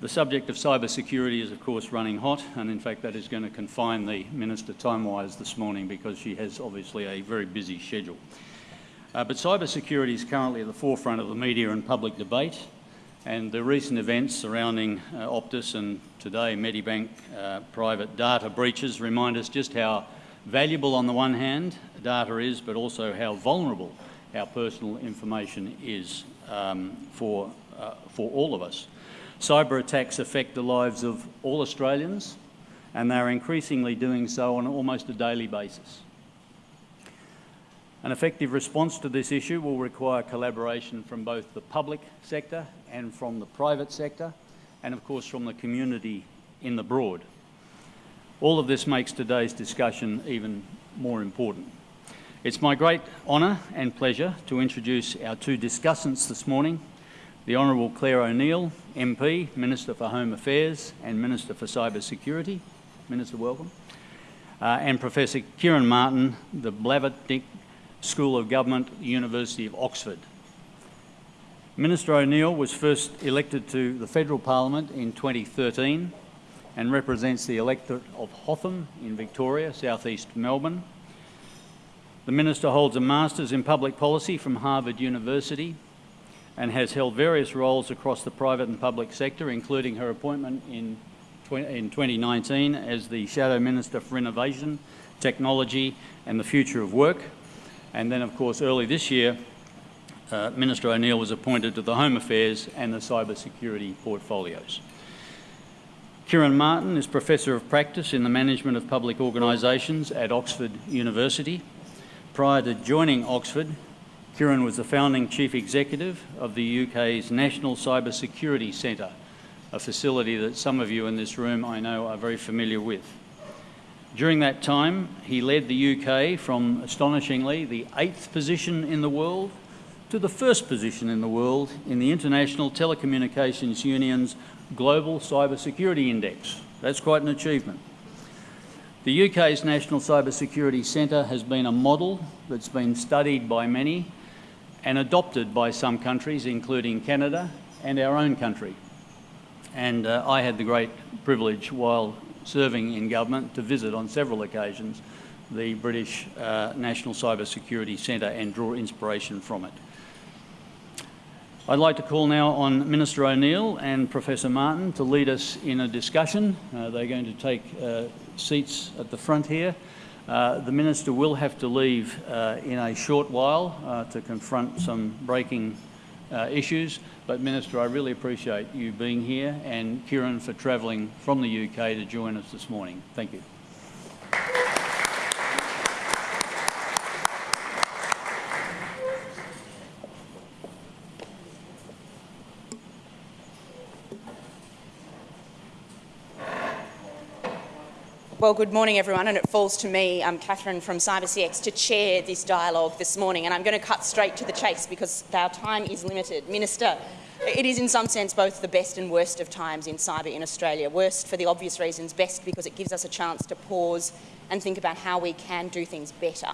The subject of cyber security is, of course, running hot, and in fact, that is going to confine the Minister time-wise this morning because she has obviously a very busy schedule. Uh, but cyber security is currently at the forefront of the media and public debate, and the recent events surrounding uh, Optus and today Medibank uh, private data breaches remind us just how valuable on the one hand data is, but also how vulnerable our personal information is um, for, uh, for all of us. Cyber attacks affect the lives of all Australians and they're increasingly doing so on almost a daily basis. An effective response to this issue will require collaboration from both the public sector and from the private sector and of course from the community in the broad. All of this makes today's discussion even more important. It's my great honour and pleasure to introduce our two discussants this morning, the Honourable Claire O'Neil, MP, Minister for Home Affairs and Minister for Cyber Security. Minister, welcome. Uh, and Professor Ciaran Martin, the Blavatnik School of Government, University of Oxford. Minister O'Neil was first elected to the Federal Parliament in 2013 and represents the electorate of Hotham in Victoria, southeast Melbourne. The Minister holds a Master's in Public Policy from Harvard University and has held various roles across the private and public sector, including her appointment in, in 2019 as the Shadow Minister for Innovation, Technology and the Future of Work. And then, of course, early this year, uh, Minister O'Neil was appointed to the Home Affairs and the Cyber Security portfolios. Ciaran Martin is Professor of Practice in the Management of Public Organisations at Oxford University Prior to joining Oxford, Ciaran was the founding Chief Executive of the UK's National Cyber Security Centre, a facility that some of you in this room I know are very familiar with. During that time, he led the UK from, astonishingly, the eighth position in the world to the first position in the world in the International Telecommunications Union's Global Cyber Security Index. That's quite an achievement. The UK's National Cyber Security Centre has been a model that's been studied by many and adopted by some countries, including Canada and our own country. And uh, I had the great privilege while serving in government to visit on several occasions the British uh, National Cyber Security Centre and draw inspiration from it. I'd like to call now on Minister O'Neil and Professor Martin to lead us in a discussion. Uh, they're going to take uh, seats at the front here. Uh, the Minister will have to leave uh, in a short while uh, to confront some breaking uh, issues, but Minister, I really appreciate you being here and Ciaran for travelling from the UK to join us this morning. Thank you. Well, good morning, everyone, and it falls to me, um, Catherine from CyberCX, to chair this dialogue this morning. And I'm going to cut straight to the chase because our time is limited. Minister, it is in some sense both the best and worst of times in cyber in Australia. Worst for the obvious reasons, best because it gives us a chance to pause and think about how we can do things better.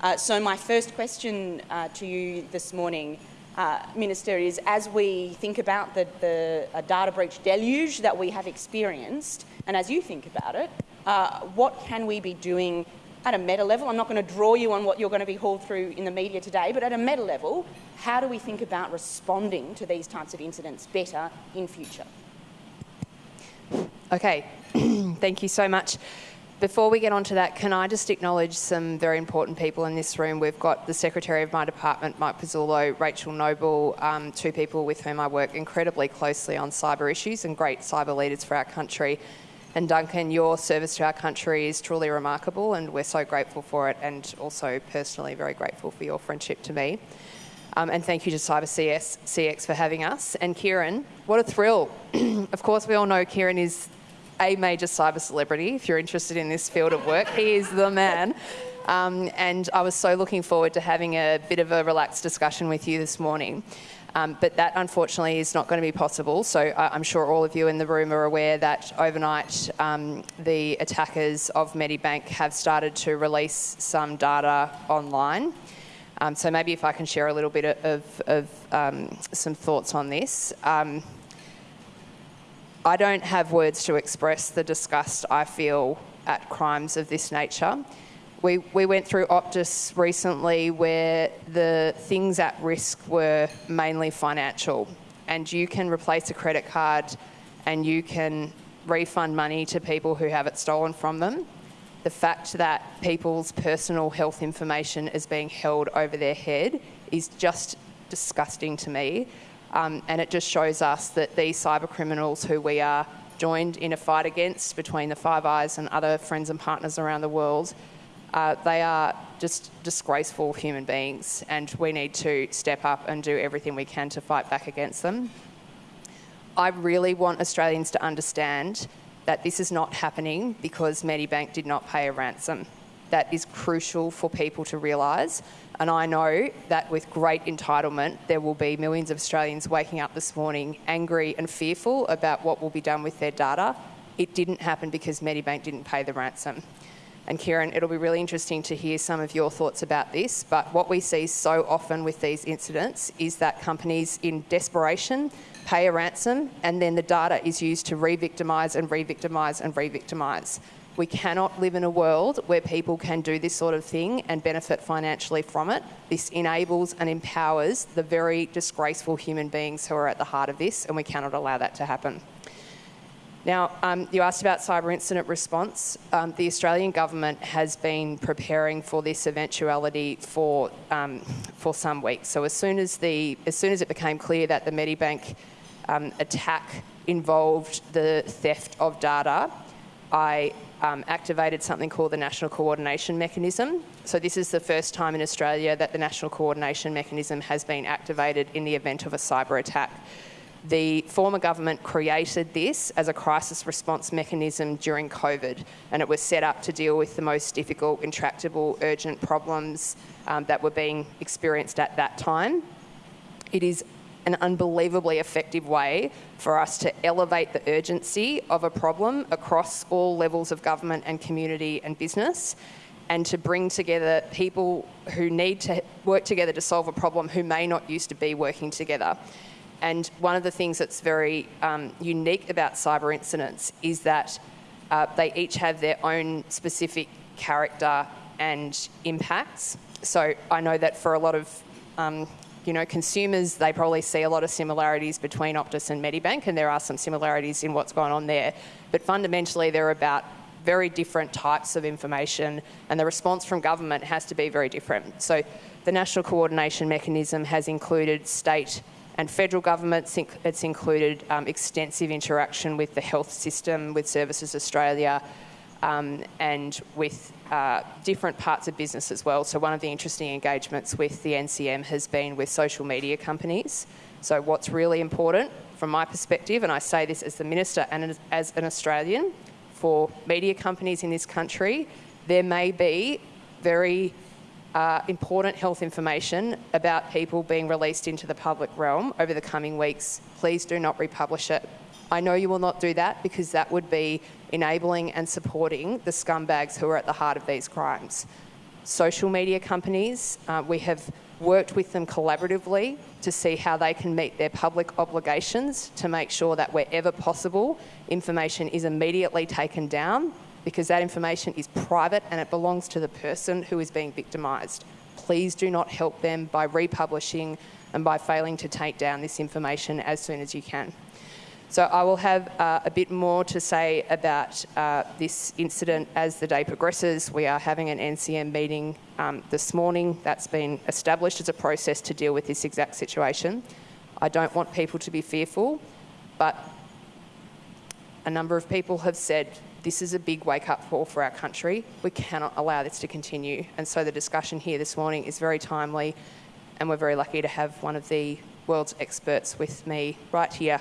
Uh, so my first question uh, to you this morning, uh, Minister, is as we think about the, the data breach deluge that we have experienced, and as you think about it, uh, what can we be doing at a meta level? I'm not going to draw you on what you're going to be hauled through in the media today, but at a meta level, how do we think about responding to these types of incidents better in future? Okay, thank you so much. Before we get on to that, can I just acknowledge some very important people in this room? We've got the Secretary of my department, Mike Pezzullo, Rachel Noble, um, two people with whom I work incredibly closely on cyber issues and great cyber leaders for our country. And Duncan, your service to our country is truly remarkable and we're so grateful for it and also personally very grateful for your friendship to me. Um, and thank you to Cyber CS, CX for having us. And Ciaran, what a thrill. of course, we all know Ciaran is a major cyber celebrity if you're interested in this field of work. He is the man. Um, and I was so looking forward to having a bit of a relaxed discussion with you this morning. Um, but that unfortunately is not going to be possible. So uh, I'm sure all of you in the room are aware that overnight um, the attackers of Medibank have started to release some data online. Um, so maybe if I can share a little bit of, of um, some thoughts on this. Um, I don't have words to express the disgust I feel at crimes of this nature. We, we went through Optus recently where the things at risk were mainly financial, and you can replace a credit card and you can refund money to people who have it stolen from them. The fact that people's personal health information is being held over their head is just disgusting to me. Um, and it just shows us that these cyber criminals who we are joined in a fight against between the Five Eyes and other friends and partners around the world, uh, they are just disgraceful human beings, and we need to step up and do everything we can to fight back against them. I really want Australians to understand that this is not happening because Medibank did not pay a ransom. That is crucial for people to realise. And I know that with great entitlement, there will be millions of Australians waking up this morning angry and fearful about what will be done with their data. It didn't happen because Medibank didn't pay the ransom. And Ciaran, it'll be really interesting to hear some of your thoughts about this. But what we see so often with these incidents is that companies, in desperation, pay a ransom and then the data is used to re victimise and re victimise and re victimise. We cannot live in a world where people can do this sort of thing and benefit financially from it. This enables and empowers the very disgraceful human beings who are at the heart of this, and we cannot allow that to happen. Now, um, you asked about cyber incident response. Um, the Australian government has been preparing for this eventuality for um, for some weeks. So as soon as the as soon as it became clear that the Medibank um, attack involved the theft of data, I um, activated something called the National Coordination Mechanism. So this is the first time in Australia that the National Coordination Mechanism has been activated in the event of a cyber attack. The former government created this as a crisis response mechanism during COVID, and it was set up to deal with the most difficult, intractable, urgent problems um, that were being experienced at that time. It is an unbelievably effective way for us to elevate the urgency of a problem across all levels of government and community and business and to bring together people who need to work together to solve a problem who may not used to be working together. And one of the things that's very um, unique about cyber incidents is that uh, they each have their own specific character and impacts. So I know that for a lot of um, you know, consumers, they probably see a lot of similarities between Optus and Medibank, and there are some similarities in what's going on there. But fundamentally, they're about very different types of information, and the response from government has to be very different. So the National Coordination Mechanism has included state and federal governments. It's included um, extensive interaction with the health system, with Services Australia, um, and with uh, different parts of business as well. So, one of the interesting engagements with the NCM has been with social media companies. So, what's really important from my perspective, and I say this as the Minister and as an Australian, for media companies in this country, there may be very uh, important health information about people being released into the public realm over the coming weeks, please do not republish it. I know you will not do that because that would be enabling and supporting the scumbags who are at the heart of these crimes. Social media companies, uh, we have worked with them collaboratively to see how they can meet their public obligations to make sure that wherever possible, information is immediately taken down because that information is private and it belongs to the person who is being victimised. Please do not help them by republishing and by failing to take down this information as soon as you can. So I will have uh, a bit more to say about uh, this incident as the day progresses. We are having an NCM meeting um, this morning that's been established as a process to deal with this exact situation. I don't want people to be fearful, but a number of people have said this is a big wake up call for our country. We cannot allow this to continue. And so the discussion here this morning is very timely, and we're very lucky to have one of the world's experts with me right here.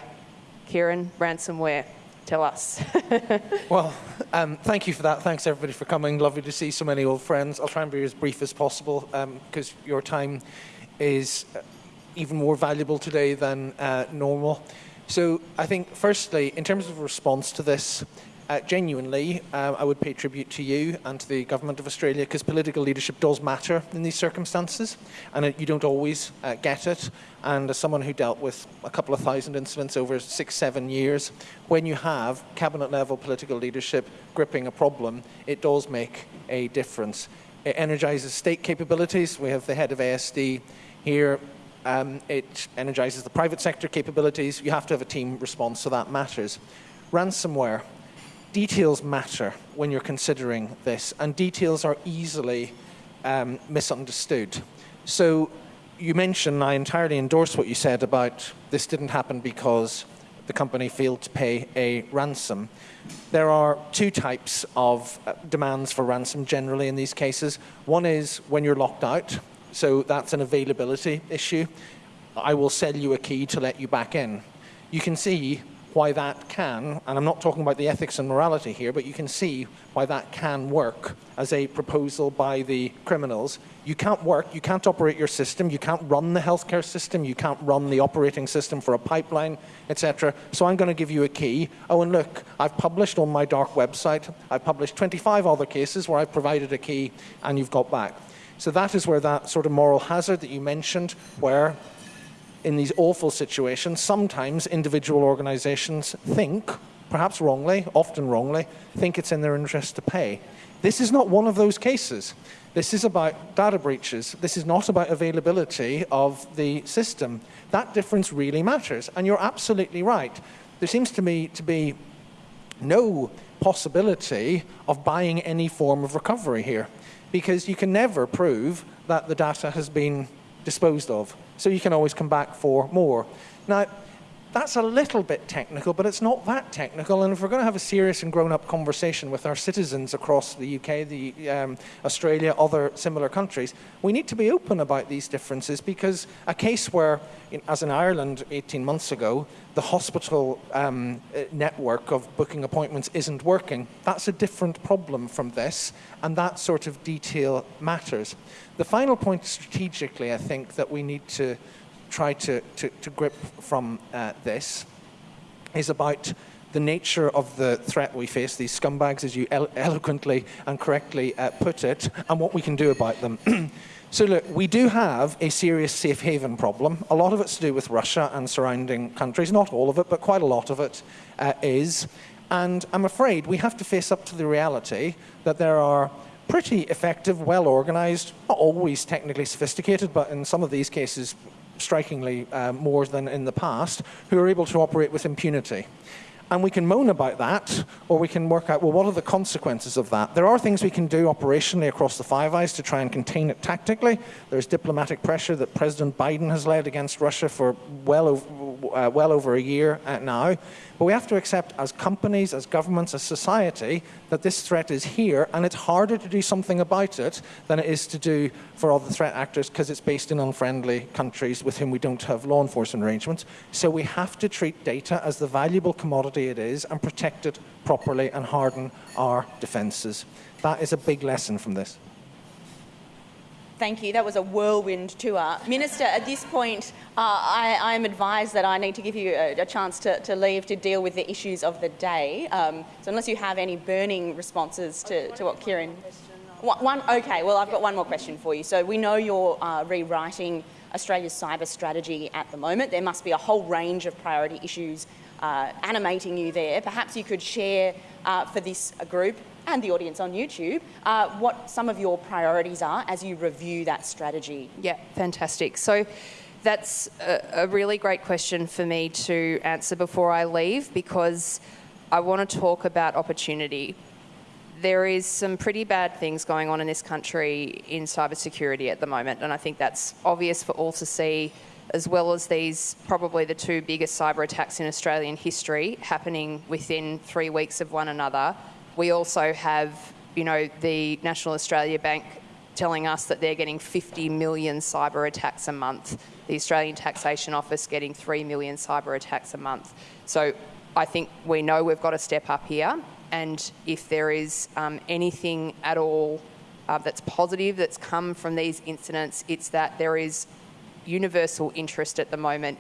Ciaran, ransomware, tell us. well, um, thank you for that. Thanks everybody for coming. Lovely to see so many old friends. I'll try and be as brief as possible because um, your time is uh, even more valuable today than uh, normal. So I think, firstly, in terms of response to this, uh, genuinely, uh, I would pay tribute to you and to the Government of Australia because political leadership does matter in these circumstances and it, you don't always uh, get it. And as someone who dealt with a couple of thousand incidents over six, seven years, when you have cabinet level political leadership gripping a problem, it does make a difference. It energizes state capabilities. We have the head of ASD here. Um, it energizes the private sector capabilities. You have to have a team response, so that matters. Ransomware. Details matter when you're considering this, and details are easily um, misunderstood. So you mentioned, I entirely endorse what you said about this didn't happen because the company failed to pay a ransom. There are two types of uh, demands for ransom generally in these cases. One is when you're locked out, so that's an availability issue. I will sell you a key to let you back in. You can see why that can, and I'm not talking about the ethics and morality here, but you can see why that can work as a proposal by the criminals. You can't work, you can't operate your system, you can't run the healthcare system, you can't run the operating system for a pipeline, etc. So I'm going to give you a key. Oh, and look, I've published on my dark website, I've published 25 other cases where I've provided a key and you've got back. So that is where that sort of moral hazard that you mentioned, where in these awful situations, sometimes individual organizations think, perhaps wrongly, often wrongly, think it's in their interest to pay. This is not one of those cases. This is about data breaches. This is not about availability of the system. That difference really matters. And you're absolutely right. There seems to me to be no possibility of buying any form of recovery here because you can never prove that the data has been disposed of. So you can always come back for more. Now, that's a little bit technical, but it's not that technical. And if we're going to have a serious and grown-up conversation with our citizens across the UK, the, um, Australia, other similar countries, we need to be open about these differences because a case where, in, as in Ireland 18 months ago, the hospital um, uh, network of booking appointments isn't working, that's a different problem from this, and that sort of detail matters. The final point strategically, I think, that we need to try to, to, to grip from uh, this is about the nature of the threat we face, these scumbags, as you elo eloquently and correctly uh, put it, and what we can do about them. so look, we do have a serious safe haven problem. A lot of it's to do with Russia and surrounding countries. Not all of it, but quite a lot of it uh, is. And I'm afraid we have to face up to the reality that there are pretty effective, well organized, not always technically sophisticated, but in some of these cases strikingly uh, more than in the past, who are able to operate with impunity. And we can moan about that, or we can work out, well, what are the consequences of that? There are things we can do operationally across the Five Eyes to try and contain it tactically. There's diplomatic pressure that President Biden has led against Russia for well over, uh, well over a year uh, now. But we have to accept as companies, as governments, as society, that this threat is here, and it's harder to do something about it than it is to do for other threat actors because it's based in unfriendly countries with whom we don't have law enforcement arrangements. So we have to treat data as the valuable commodity it is and protect it properly and harden our defences. That is a big lesson from this. Thank you. That was a whirlwind tour. Minister, at this point, uh, I, am advised that I need to give you a, a chance to, to, leave to deal with the issues of the day. Um, so unless you have any burning responses to, to what Ciaran... One, one, okay, well, I've got one more question for you. So we know you're uh, rewriting Australia's cyber strategy at the moment. There must be a whole range of priority issues uh, animating you there. Perhaps you could share uh, for this group and the audience on YouTube, uh, what some of your priorities are as you review that strategy. Yeah, fantastic. So that's a, a really great question for me to answer before I leave because I want to talk about opportunity. There is some pretty bad things going on in this country in cybersecurity at the moment, and I think that's obvious for all to see, as well as these probably the two biggest cyber attacks in Australian history happening within three weeks of one another we also have, you know, the National Australia Bank telling us that they're getting 50 million cyber attacks a month. The Australian Taxation Office getting 3 million cyber attacks a month. So I think we know we've got to step up here. And if there is um, anything at all uh, that's positive that's come from these incidents, it's that there is universal interest at the moment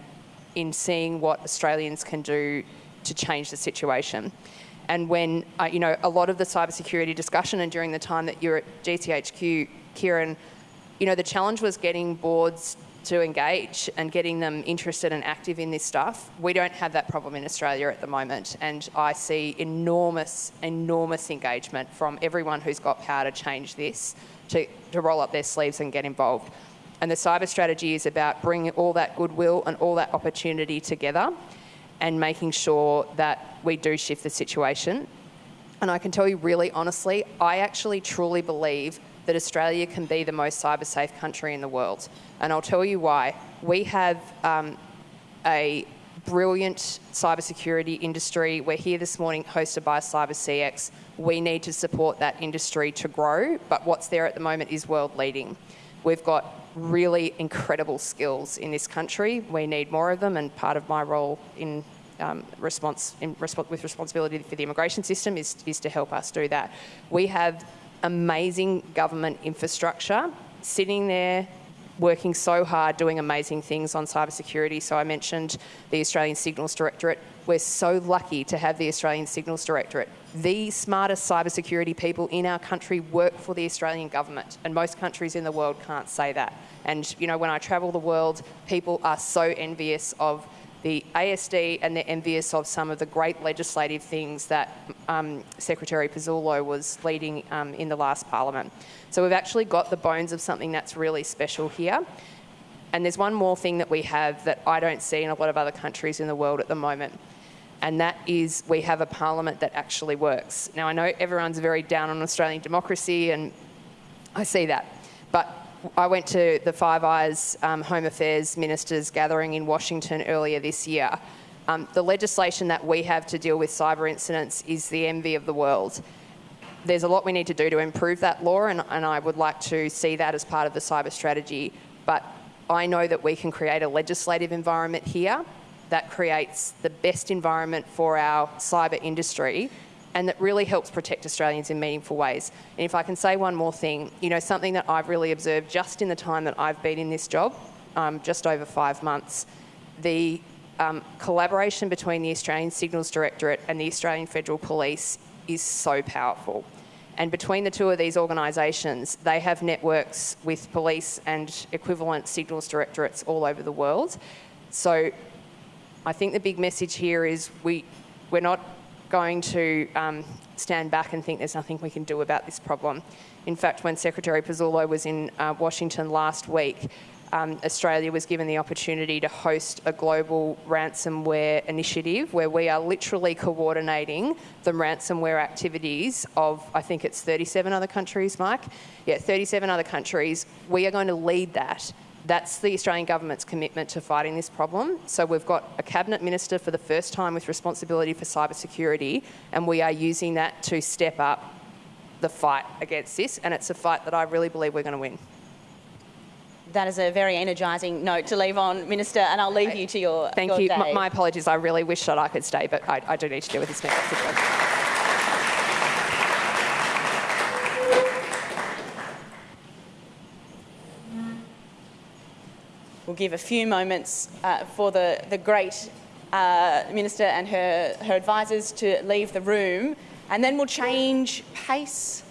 in seeing what Australians can do to change the situation. And when, uh, you know, a lot of the cybersecurity discussion and during the time that you're at GCHQ, Ciaran, you know, the challenge was getting boards to engage and getting them interested and active in this stuff. We don't have that problem in Australia at the moment, and I see enormous, enormous engagement from everyone who's got power to change this to, to roll up their sleeves and get involved. And the cyber strategy is about bringing all that goodwill and all that opportunity together and making sure that we do shift the situation. And I can tell you really honestly, I actually truly believe that Australia can be the most cyber safe country in the world. And I'll tell you why. We have um, a brilliant cybersecurity industry. We're here this morning hosted by Cyber CX. We need to support that industry to grow, but what's there at the moment is world leading. We've got really incredible skills in this country. We need more of them, and part of my role in um, response resp- with responsibility for the immigration system is, is to help us do that. We have amazing government infrastructure sitting there working so hard doing amazing things on cybersecurity. So I mentioned the Australian Signals Directorate. We're so lucky to have the Australian Signals Directorate. The smartest cybersecurity people in our country work for the Australian government, and most countries in the world can't say that. And you know, when I travel the world, people are so envious of the ASD and they're envious of some of the great legislative things that um, Secretary Pezzullo was leading um, in the last parliament. So we've actually got the bones of something that's really special here. And there's one more thing that we have that I don't see in a lot of other countries in the world at the moment. And that is we have a parliament that actually works. Now, I know everyone's very down on Australian democracy, and I see that. But I went to the Five Eyes um, Home Affairs Ministers gathering in Washington earlier this year. Um, the legislation that we have to deal with cyber incidents is the envy of the world. There's a lot we need to do to improve that law, and, and I would like to see that as part of the cyber strategy. But I know that we can create a legislative environment here that creates the best environment for our cyber industry and that really helps protect Australians in meaningful ways. And if I can say one more thing, you know, something that I've really observed just in the time that I've been in this job, um, just over five months, the um, collaboration between the Australian Signals Directorate and the Australian Federal Police is so powerful. And between the two of these organisations, they have networks with police and equivalent signals directorates all over the world. So I think the big message here is we, we're not going to um, stand back and think there's nothing we can do about this problem. In fact, when Secretary Pezzullo was in uh, Washington last week, um, Australia was given the opportunity to host a global ransomware initiative where we are literally coordinating the ransomware activities of, I think it's 37 other countries, Mike? Yeah, 37 other countries. We are going to lead that that's the Australian government's commitment to fighting this problem. So we've got a cabinet minister for the first time with responsibility for cybersecurity, and we are using that to step up the fight against this. And it's a fight that I really believe we're going to win. That is a very energising note to leave on, Minister, and I'll leave you to your. Thank your you. Day. My, apologies. I really wish that I could stay, but I, I do need to deal with this next situation. Give a few moments uh, for the, the great uh, Minister and her, her advisors to leave the room, and then we'll change pace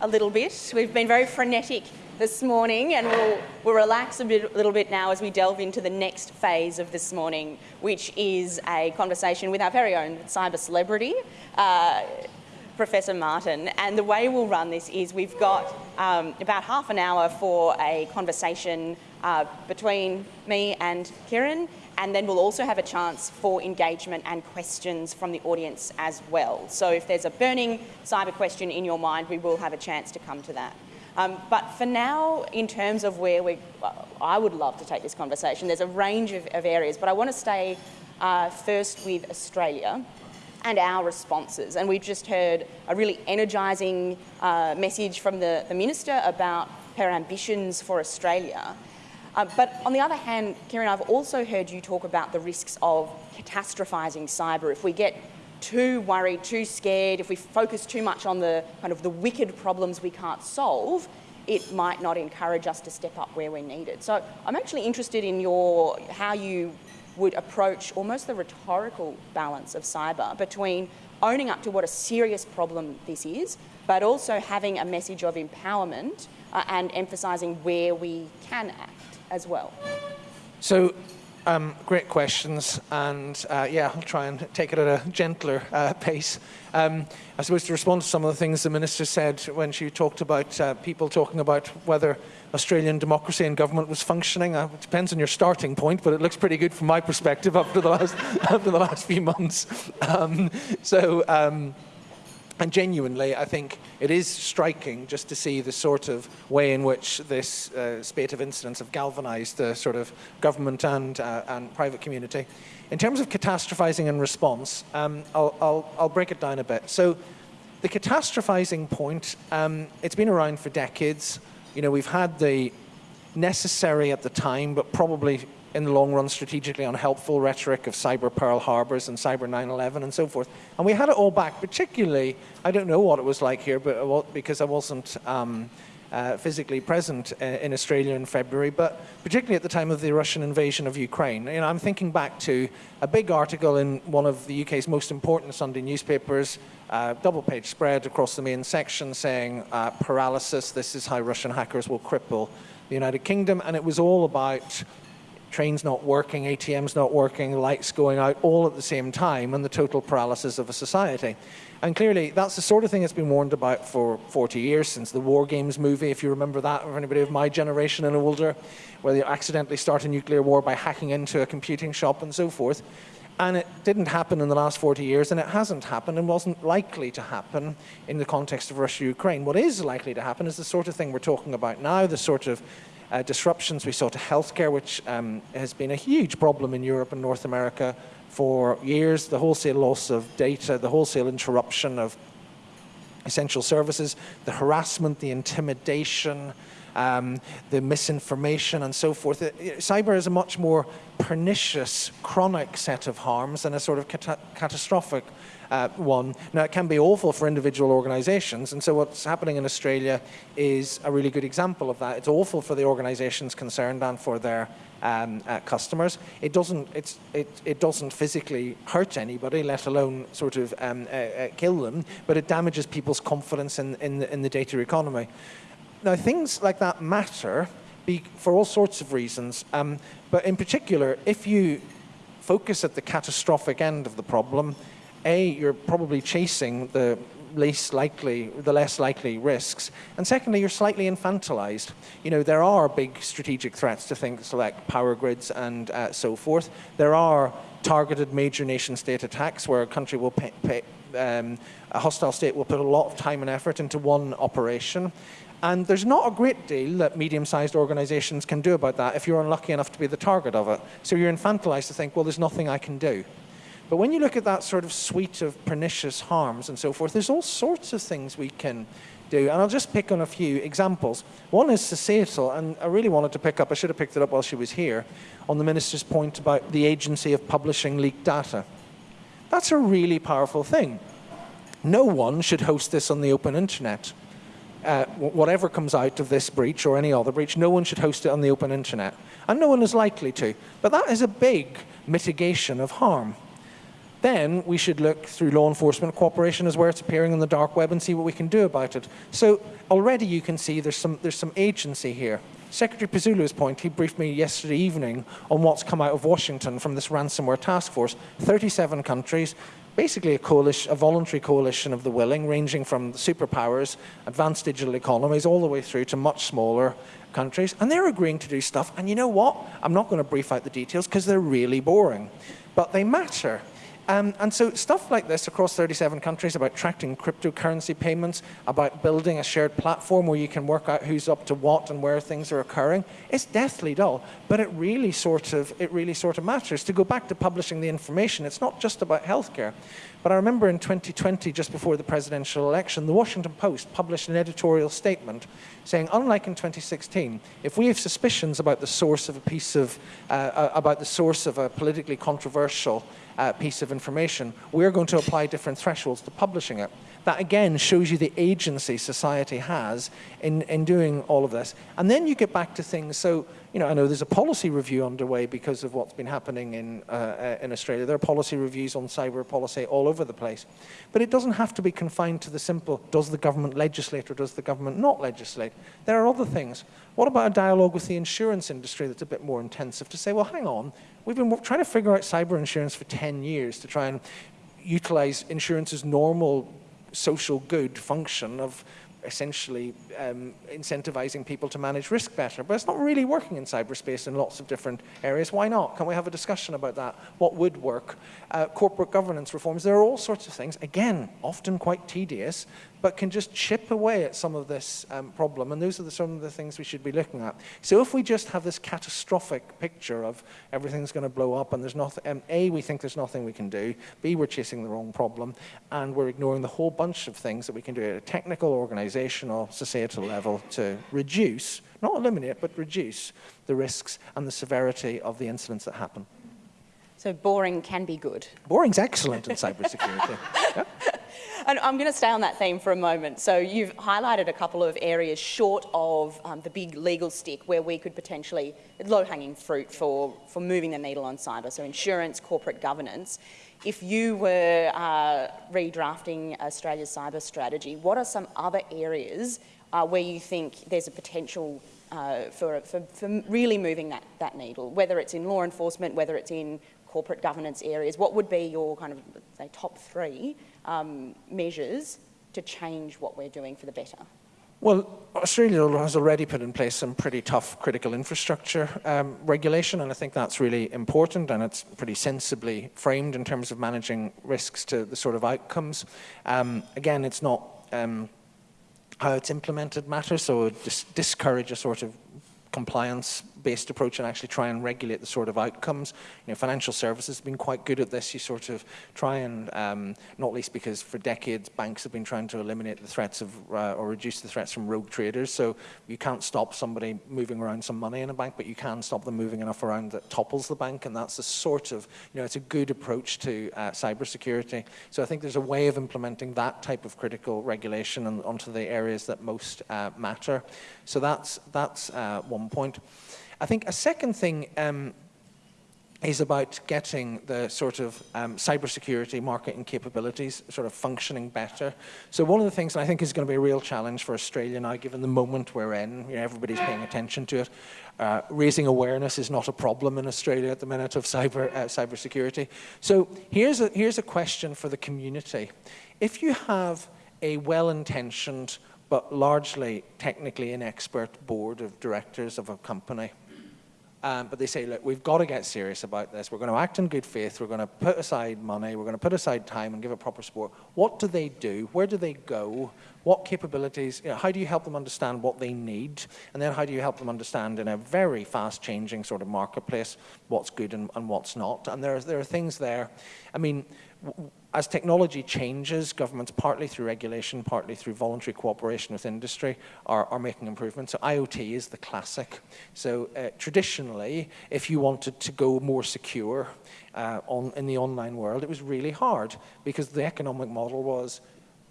a little bit. We've been very frenetic this morning, and we'll, we'll relax a bit, little bit now as we delve into the next phase of this morning, which is a conversation with our very own cyber celebrity. Uh, Professor Martin. And the way we'll run this is we've got um, about half an hour for a conversation uh, between me and Ciaran, and then we'll also have a chance for engagement and questions from the audience as well. So if there's a burning cyber question in your mind, we will have a chance to come to that. Um, but for now, in terms of where we, well, I would love to take this conversation. There's a range of, of areas, but I want to stay uh, first with Australia and our responses. And we've just heard a really energising uh, message from the, the Minister about her ambitions for Australia. Uh, but on the other hand, Ciaran, I've also heard you talk about the risks of catastrophising cyber. If we get too worried, too scared, if we focus too much on the kind of the wicked problems we can't solve, it might not encourage us to step up where we're needed. So I'm actually interested in your how you would approach almost the rhetorical balance of cyber between owning up to what a serious problem this is, but also having a message of empowerment uh, and emphasising where we can act as well. So, um, great questions, and uh, yeah, I'll try and take it at a gentler uh, pace. Um, I suppose to respond to some of the things the Minister said when she talked about uh, people talking about whether Australian democracy and government was functioning. Uh, it depends on your starting point, but it looks pretty good from my perspective after the last, after the last few months. Um, so, um, and genuinely, I think it is striking just to see the sort of way in which this uh, spate of incidents have galvanized the sort of government and, uh, and private community. In terms of catastrophizing and response, um, I'll, I'll, I'll, break it down a bit. So, the catastrophizing point, um, it's been around for decades. You know, we've had the necessary at the time, but probably in the long run strategically unhelpful rhetoric of cyber Pearl Harbors and cyber 9/11 and so forth. And we had it all back, particularly. I don't know what it was like here, but because I wasn't. Um, uh, physically present uh, in Australia in February, but particularly at the time of the Russian invasion of Ukraine. I'm thinking back to a big article in one of the UK's most important Sunday newspapers, uh, double page spread across the main section saying uh, paralysis, this is how Russian hackers will cripple the United Kingdom, and it was all about trains not working, ATMs not working, lights going out all at the same time, and the total paralysis of a society. And clearly, that's the sort of thing that's been warned about for 40 years since the War Games movie, if you remember that, or anybody of my generation and older, where they accidentally start a nuclear war by hacking into a computing shop and so forth. And it didn't happen in the last 40 years, and it hasn't happened and wasn't likely to happen in the context of Russia Ukraine. What is likely to happen is the sort of thing we're talking about now, the sort of uh, disruptions. We saw to healthcare, which um, has been a huge problem in Europe and North America for years, the wholesale loss of data, the wholesale interruption of essential services, the harassment, the intimidation, um, the misinformation and so forth. It, cyber is a much more pernicious, chronic set of harms than a sort of cata catastrophic uh, one. Now, it can be awful for individual organizations, and so what's happening in Australia is a really good example of that. It's awful for the organizations concerned and for their um, uh, customers. It doesn't, it, it doesn't physically hurt anybody, let alone sort of um, uh, uh, kill them, but it damages people's confidence in, in, the, in the data economy. Now, things like that matter for all sorts of reasons, um, but in particular, if you focus at the catastrophic end of the problem, A, you're probably chasing the least likely, the less likely risks. And secondly, you're slightly infantilized. You know, there are big strategic threats to things like power grids and uh, so forth. There are targeted major nation state attacks where a country will pay, pay um, a hostile state will put a lot of time and effort into one operation. And there's not a great deal that medium-sized organizations can do about that if you're unlucky enough to be the target of it. So you're infantilized to think, well, there's nothing I can do. But when you look at that sort of suite of pernicious harms and so forth, there's all sorts of things we can do. And I'll just pick on a few examples. One is societal, and I really wanted to pick up, I should have picked it up while she was here, on the Minister's point about the agency of publishing leaked data. That's a really powerful thing. No one should host this on the open internet uh, whatever comes out of this breach or any other breach, no one should host it on the open internet. And no one is likely to. But that is a big mitigation of harm. Then we should look through law enforcement cooperation as where it's appearing on the dark web and see what we can do about it. So already you can see there's some, there's some agency here. Secretary Pezzullo's point, he briefed me yesterday evening on what's come out of Washington from this ransomware task force. 37 countries, basically a coalition, a voluntary coalition of the willing, ranging from superpowers, advanced digital economies, all the way through to much smaller countries. And they're agreeing to do stuff. And you know what? I'm not going to brief out the details because they're really boring. But they matter. Um, and so stuff like this across 37 countries about tracking cryptocurrency payments, about building a shared platform where you can work out who's up to what and where things are occurring, it's deathly dull, but it really sort of, it really sort of matters. To go back to publishing the information, it's not just about healthcare. But I remember in 2020, just before the presidential election, the Washington Post published an editorial statement saying, unlike in 2016, if we have suspicions about the source of a piece of, uh, uh, about the source of a politically controversial uh, piece of information, we're going to apply different thresholds to publishing it. That again shows you the agency society has in, in doing all of this. And then you get back to things. So, you know, I know there's a policy review underway because of what's been happening in, uh, in Australia. There are policy reviews on cyber policy all over the place. But it doesn't have to be confined to the simple does the government legislate or does the government not legislate? There are other things. What about a dialogue with the insurance industry that's a bit more intensive to say, well, hang on, we've been trying to figure out cyber insurance for 10 years to try and utilize insurance's normal social good function of essentially um, incentivizing people to manage risk better. But it's not really working in cyberspace in lots of different areas. Why not? Can we have a discussion about that? What would work? Uh, corporate governance reforms. There are all sorts of things, again, often quite tedious, but can just chip away at some of this um, problem. And those are the, some of the things we should be looking at. So if we just have this catastrophic picture of everything's going to blow up and there's nothing, um, A, we think there's nothing we can do, B, we're chasing the wrong problem, and we're ignoring the whole bunch of things that we can do at a technical, organizational, societal level to reduce, not eliminate, but reduce the risks and the severity of the incidents that happen. So boring can be good. Boring's excellent in cybersecurity. yeah. And I'm going to stay on that theme for a moment. So you've highlighted a couple of areas short of um, the big legal stick where we could potentially, low-hanging fruit for, for moving the needle on cyber, so insurance, corporate governance. If you were uh, redrafting Australia's cyber strategy, what are some other areas uh, where you think there's a potential uh, for, for, for really moving that, that needle, whether it's in law enforcement, whether it's in corporate governance areas, what would be your kind of, say, top three um, measures to change what we're doing for the better? Well, Australia has already put in place some pretty tough critical infrastructure um, regulation, and I think that's really important, and it's pretty sensibly framed in terms of managing risks to the sort of outcomes. Um, again, it's not um, how it's implemented matters, so dis discourage a sort of compliance based approach and actually try and regulate the sort of outcomes. You know, financial services have been quite good at this. You sort of try and, um, not least because for decades banks have been trying to eliminate the threats of, uh, or reduce the threats from rogue traders. So you can't stop somebody moving around some money in a bank, but you can stop them moving enough around that topples the bank. And that's the sort of, you know, it's a good approach to uh, cybersecurity. So I think there's a way of implementing that type of critical regulation on, onto the areas that most uh, matter. So that's, that's uh, one point. I think a second thing um, is about getting the sort of um, cybersecurity marketing capabilities sort of functioning better. So one of the things I think is going to be a real challenge for Australia now, given the moment we're in, you know, everybody's paying attention to it. Uh, raising awareness is not a problem in Australia at the minute of cyber uh, cybersecurity. So here's a, here's a question for the community. If you have a well-intentioned but largely technically inexpert board of directors of a company, um, but they say, look, we've got to get serious about this. We're going to act in good faith. We're going to put aside money. We're going to put aside time and give it proper support. What do they do? Where do they go? What capabilities? You know, how do you help them understand what they need? And then how do you help them understand in a very fast changing sort of marketplace what's good and, and what's not? And there, there are things there. I mean, as technology changes, governments, partly through regulation, partly through voluntary cooperation with industry, are, are making improvements. So IoT is the classic. So uh, traditionally, if you wanted to go more secure uh, on, in the online world, it was really hard because the economic model was,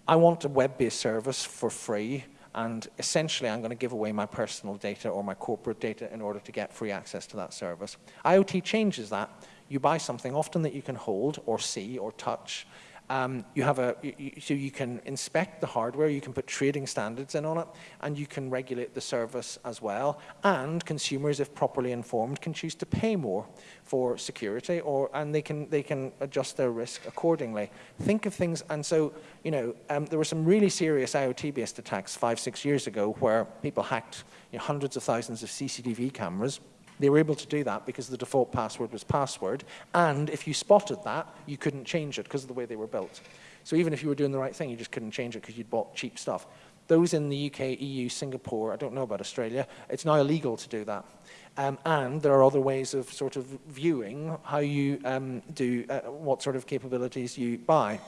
I want a web-based service for free, and essentially I'm going to give away my personal data or my corporate data in order to get free access to that service. IoT changes that you buy something often that you can hold or see or touch. Um, you have a, you, so you can inspect the hardware, you can put trading standards in on it, and you can regulate the service as well. And consumers, if properly informed, can choose to pay more for security, or and they can they can adjust their risk accordingly. Think of things, and so you know um, there were some really serious IoT-based attacks five six years ago where people hacked you know, hundreds of thousands of CCTV cameras they were able to do that because the default password was password, and if you spotted that, you couldn't change it because of the way they were built. So even if you were doing the right thing, you just couldn't change it because you'd bought cheap stuff. Those in the UK, EU, Singapore, I don't know about Australia, it's now illegal to do that. Um, and there are other ways of sort of viewing how you um, do, uh, what sort of capabilities you buy.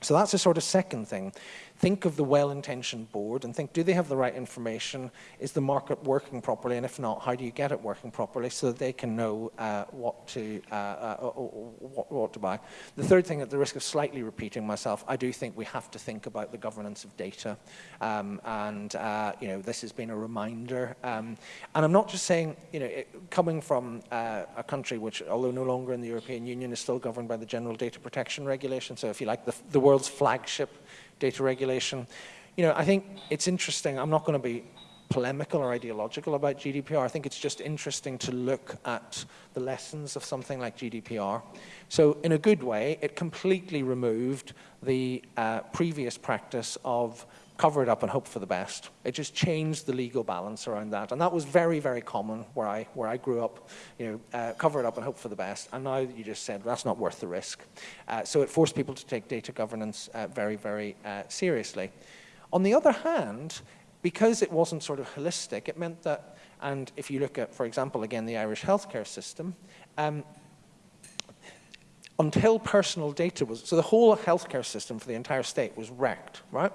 So that's a sort of second thing. Think of the well-intentioned board and think, do they have the right information? Is the market working properly? And if not, how do you get it working properly so that they can know uh, what, to, uh, uh, what, what, to buy? The third thing, at the risk of slightly repeating myself, I do think we have to think about the governance of data. Um, and, uh, you know, this has been a reminder. Um, and I'm not just saying, you know, it, coming from uh, a country which, although no longer in the European Union, is still governed by the General Data Protection Regulation. So if you like, the, the world's flagship data regulation. You know, I think it's interesting. I'm not going to be polemical or ideological about GDPR. I think it's just interesting to look at the lessons of something like GDPR. So in a good way, it completely removed the uh, previous practice of cover it up and hope for the best. It just changed the legal balance around that. And that was very, very common where I, where I grew up, you know, uh, cover it up and hope for the best. And now you just said, that's not worth the risk. Uh, so it forced people to take data governance uh, very, very uh, seriously. On the other hand, because it wasn't sort of holistic, it meant that, and if you look at, for example, again, the Irish healthcare system, um, until personal data was, so the whole healthcare system for the entire state was wrecked, right?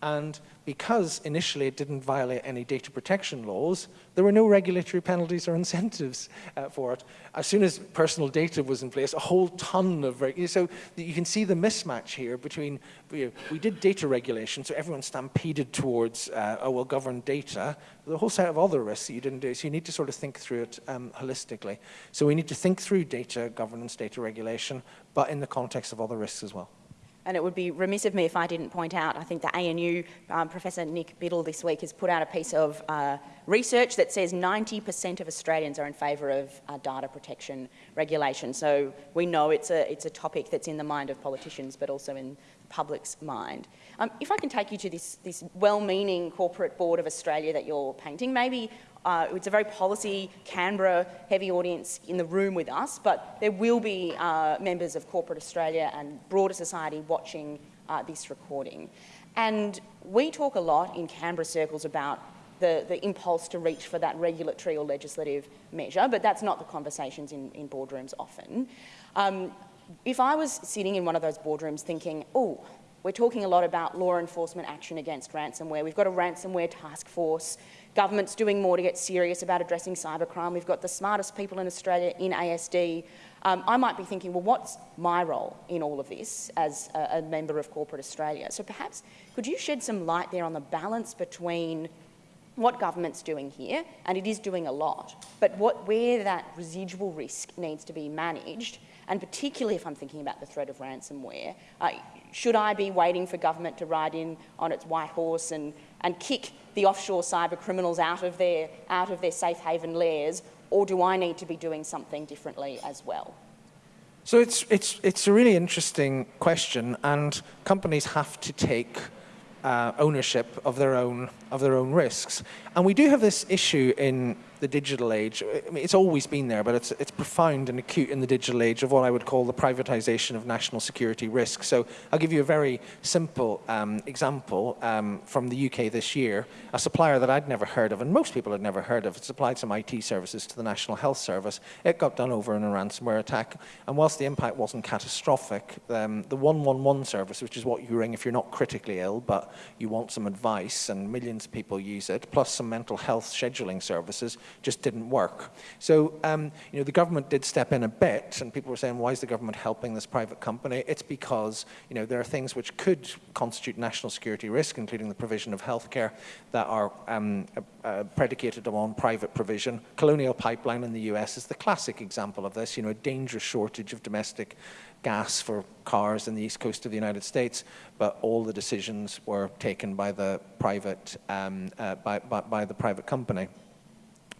And because initially it didn't violate any data protection laws, there were no regulatory penalties or incentives uh, for it. As soon as personal data was in place, a whole ton of, so you can see the mismatch here between, you know, we did data regulation, so everyone stampeded towards, uh, oh, well, govern data, the whole set of other risks that you didn't do, so you need to sort of think through it um, holistically. So we need to think through data governance, data regulation, but in the context of other risks as well. And it would be remiss of me if I didn't point out, I think the ANU, um, Professor Nick Biddle this week has put out a piece of uh, research that says 90% of Australians are in favour of uh, data protection regulation. So we know it's a, it's a topic that's in the mind of politicians, but also in the public's mind. Um, if I can take you to this, this well-meaning corporate board of Australia that you're painting, maybe uh, it's a very policy, Canberra heavy audience in the room with us, but there will be uh, members of corporate Australia and broader society watching uh, this recording. And we talk a lot in Canberra circles about the, the impulse to reach for that regulatory or legislative measure, but that's not the conversations in, in boardrooms often. Um, if I was sitting in one of those boardrooms thinking, oh, we're talking a lot about law enforcement action against ransomware. We've got a ransomware task force. Government's doing more to get serious about addressing cybercrime. We've got the smartest people in Australia in ASD. Um, I might be thinking, well, what's my role in all of this as a, a member of Corporate Australia? So perhaps could you shed some light there on the balance between what government's doing here, and it is doing a lot, but what, where that residual risk needs to be managed, and particularly if I'm thinking about the threat of ransomware, uh, should I be waiting for government to ride in on its white horse and, and kick the offshore cyber criminals out of their, out of their safe haven lairs, or do I need to be doing something differently as well? So it's, it's, it's a really interesting question, and companies have to take uh, ownership of their own of their own risks. And we do have this issue in the digital age. I mean, it's always been there, but it's, it's profound and acute in the digital age of what I would call the privatization of national security risk. So I'll give you a very simple um, example um, from the UK this year. A supplier that I'd never heard of, and most people had never heard of, it supplied some IT services to the National Health Service. It got done over in a ransomware attack. And whilst the impact wasn't catastrophic, um, the 111 service, which is what you ring if you're not critically ill, but you want some advice, and millions of people use it, plus some mental health scheduling services, just didn't work. So, um, you know, the government did step in a bit, and people were saying, why is the government helping this private company? It's because, you know, there are things which could constitute national security risk, including the provision of healthcare, that are um, uh, predicated on private provision. Colonial Pipeline in the US is the classic example of this, you know, a dangerous shortage of domestic gas for cars in the east coast of the United States, but all the decisions were taken by the private, um, uh, by, by, by the private company.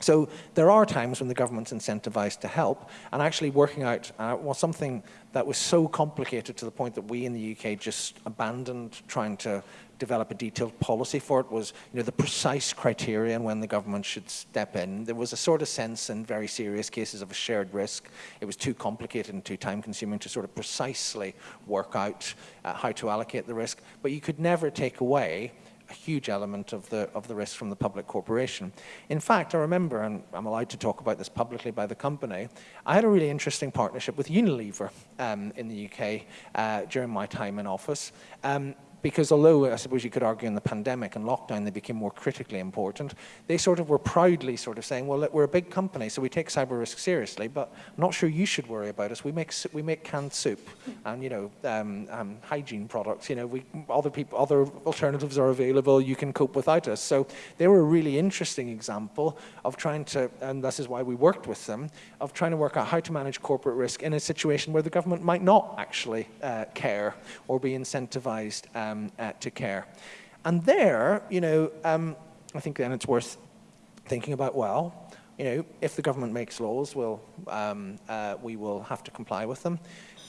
So there are times when the government's incentivized to help, and actually working out uh, was something that was so complicated to the point that we in the UK just abandoned trying to develop a detailed policy for it was you know, the precise criterion when the government should step in. There was a sort of sense in very serious cases of a shared risk. It was too complicated and too time consuming to sort of precisely work out uh, how to allocate the risk. But you could never take away a huge element of the, of the risk from the public corporation. In fact, I remember, and I'm allowed to talk about this publicly by the company, I had a really interesting partnership with Unilever um, in the UK uh, during my time in office. Um, because although I suppose you could argue in the pandemic and lockdown they became more critically important, they sort of were proudly sort of saying, well, look, we're a big company, so we take cyber risk seriously, but I'm not sure you should worry about us. We make, we make canned soup and, you know, um, um, hygiene products. You know, we, other, people, other alternatives are available. You can cope without us. So they were a really interesting example of trying to, and this is why we worked with them, of trying to work out how to manage corporate risk in a situation where the government might not actually uh, care or be incentivized um, uh, to care. And there, you know, um, I think then it's worth thinking about, well, you know, if the government makes laws, we'll, um, uh, we will have to comply with them.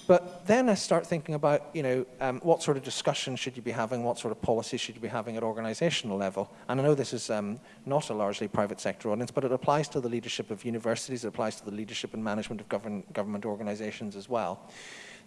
But then I start thinking about, you know, um, what sort of discussion should you be having, what sort of policy should you be having at organizational level? And I know this is um, not a largely private sector audience, but it applies to the leadership of universities, it applies to the leadership and management of govern government organizations as well.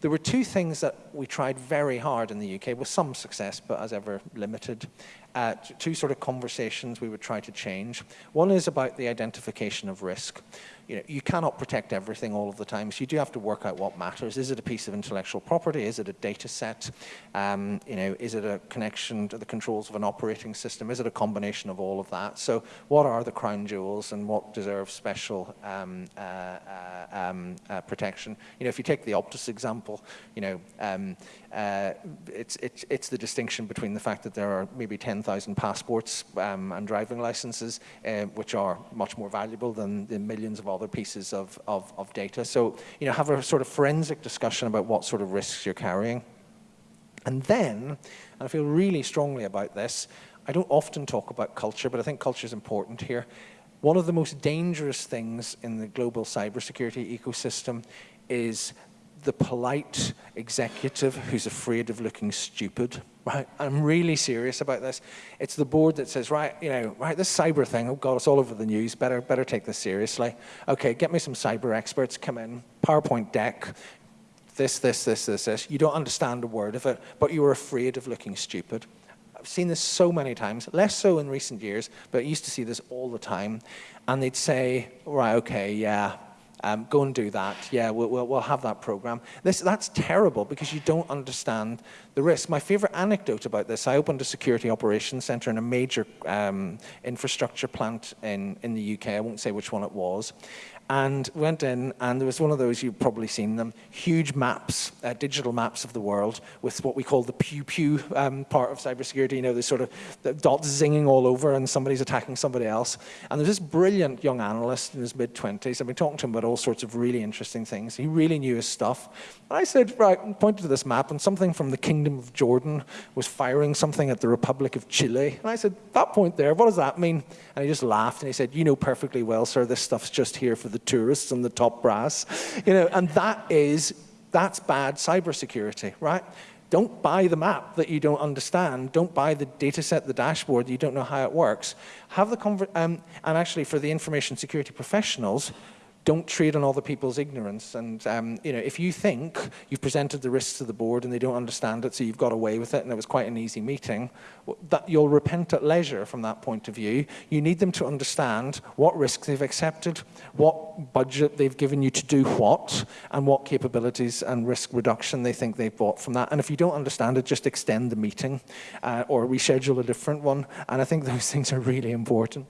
There were two things that we tried very hard in the UK, with some success, but as ever limited. Uh, two sort of conversations we would try to change. One is about the identification of risk you know, you cannot protect everything all of the time, so you do have to work out what matters. Is it a piece of intellectual property? Is it a data set? Um, you know, is it a connection to the controls of an operating system? Is it a combination of all of that? So what are the crown jewels and what deserves special um, uh, uh, um, uh, protection? You know, if you take the Optus example, you know, um, uh, it's, it's, it's the distinction between the fact that there are maybe 10,000 passports um, and driving licenses, uh, which are much more valuable than the millions of other pieces of, of, of data. So, you know, have a sort of forensic discussion about what sort of risks you're carrying. And then, and I feel really strongly about this, I don't often talk about culture, but I think culture is important here. One of the most dangerous things in the global cybersecurity ecosystem is the polite executive who's afraid of looking stupid, right? I'm really serious about this. It's the board that says, right, you know, right, this cyber thing, oh God, it's all over the news, better, better take this seriously. Okay, get me some cyber experts, come in, PowerPoint deck, this, this, this, this, this. You don't understand a word of it, but you are afraid of looking stupid. I've seen this so many times, less so in recent years, but I used to see this all the time. And they'd say, right, okay, yeah, um, go and do that. Yeah, we'll, we'll, we'll have that program. This, that's terrible because you don't understand the risk. My favorite anecdote about this, I opened a security operations center in a major um, infrastructure plant in, in the UK. I won't say which one it was and went in and there was one of those you've probably seen them huge maps uh, digital maps of the world with what we call the pew pew um, part of cybersecurity you know the sort of the dots zinging all over and somebody's attacking somebody else. And there's this brilliant young analyst in his mid 20s I've been talking to him about all sorts of really interesting things. He really knew his stuff. And I said right pointed to this map and something from the kingdom of Jordan was firing something at the Republic of Chile. And I said that point there what does that mean? And he just laughed and he said you know perfectly well sir this stuff's just here for the tourists and the top brass, you know, and that is, that's bad cybersecurity, right? Don't buy the map that you don't understand. Don't buy the data set, the dashboard that you don't know how it works. Have the um, and actually for the information security professionals, don't trade on other people's ignorance. And um, you know, if you think you've presented the risks to the board and they don't understand it, so you've got away with it, and it was quite an easy meeting, that you'll repent at leisure from that point of view. You need them to understand what risks they've accepted, what budget they've given you to do what, and what capabilities and risk reduction they think they've bought from that. And if you don't understand it, just extend the meeting uh, or reschedule a different one. And I think those things are really important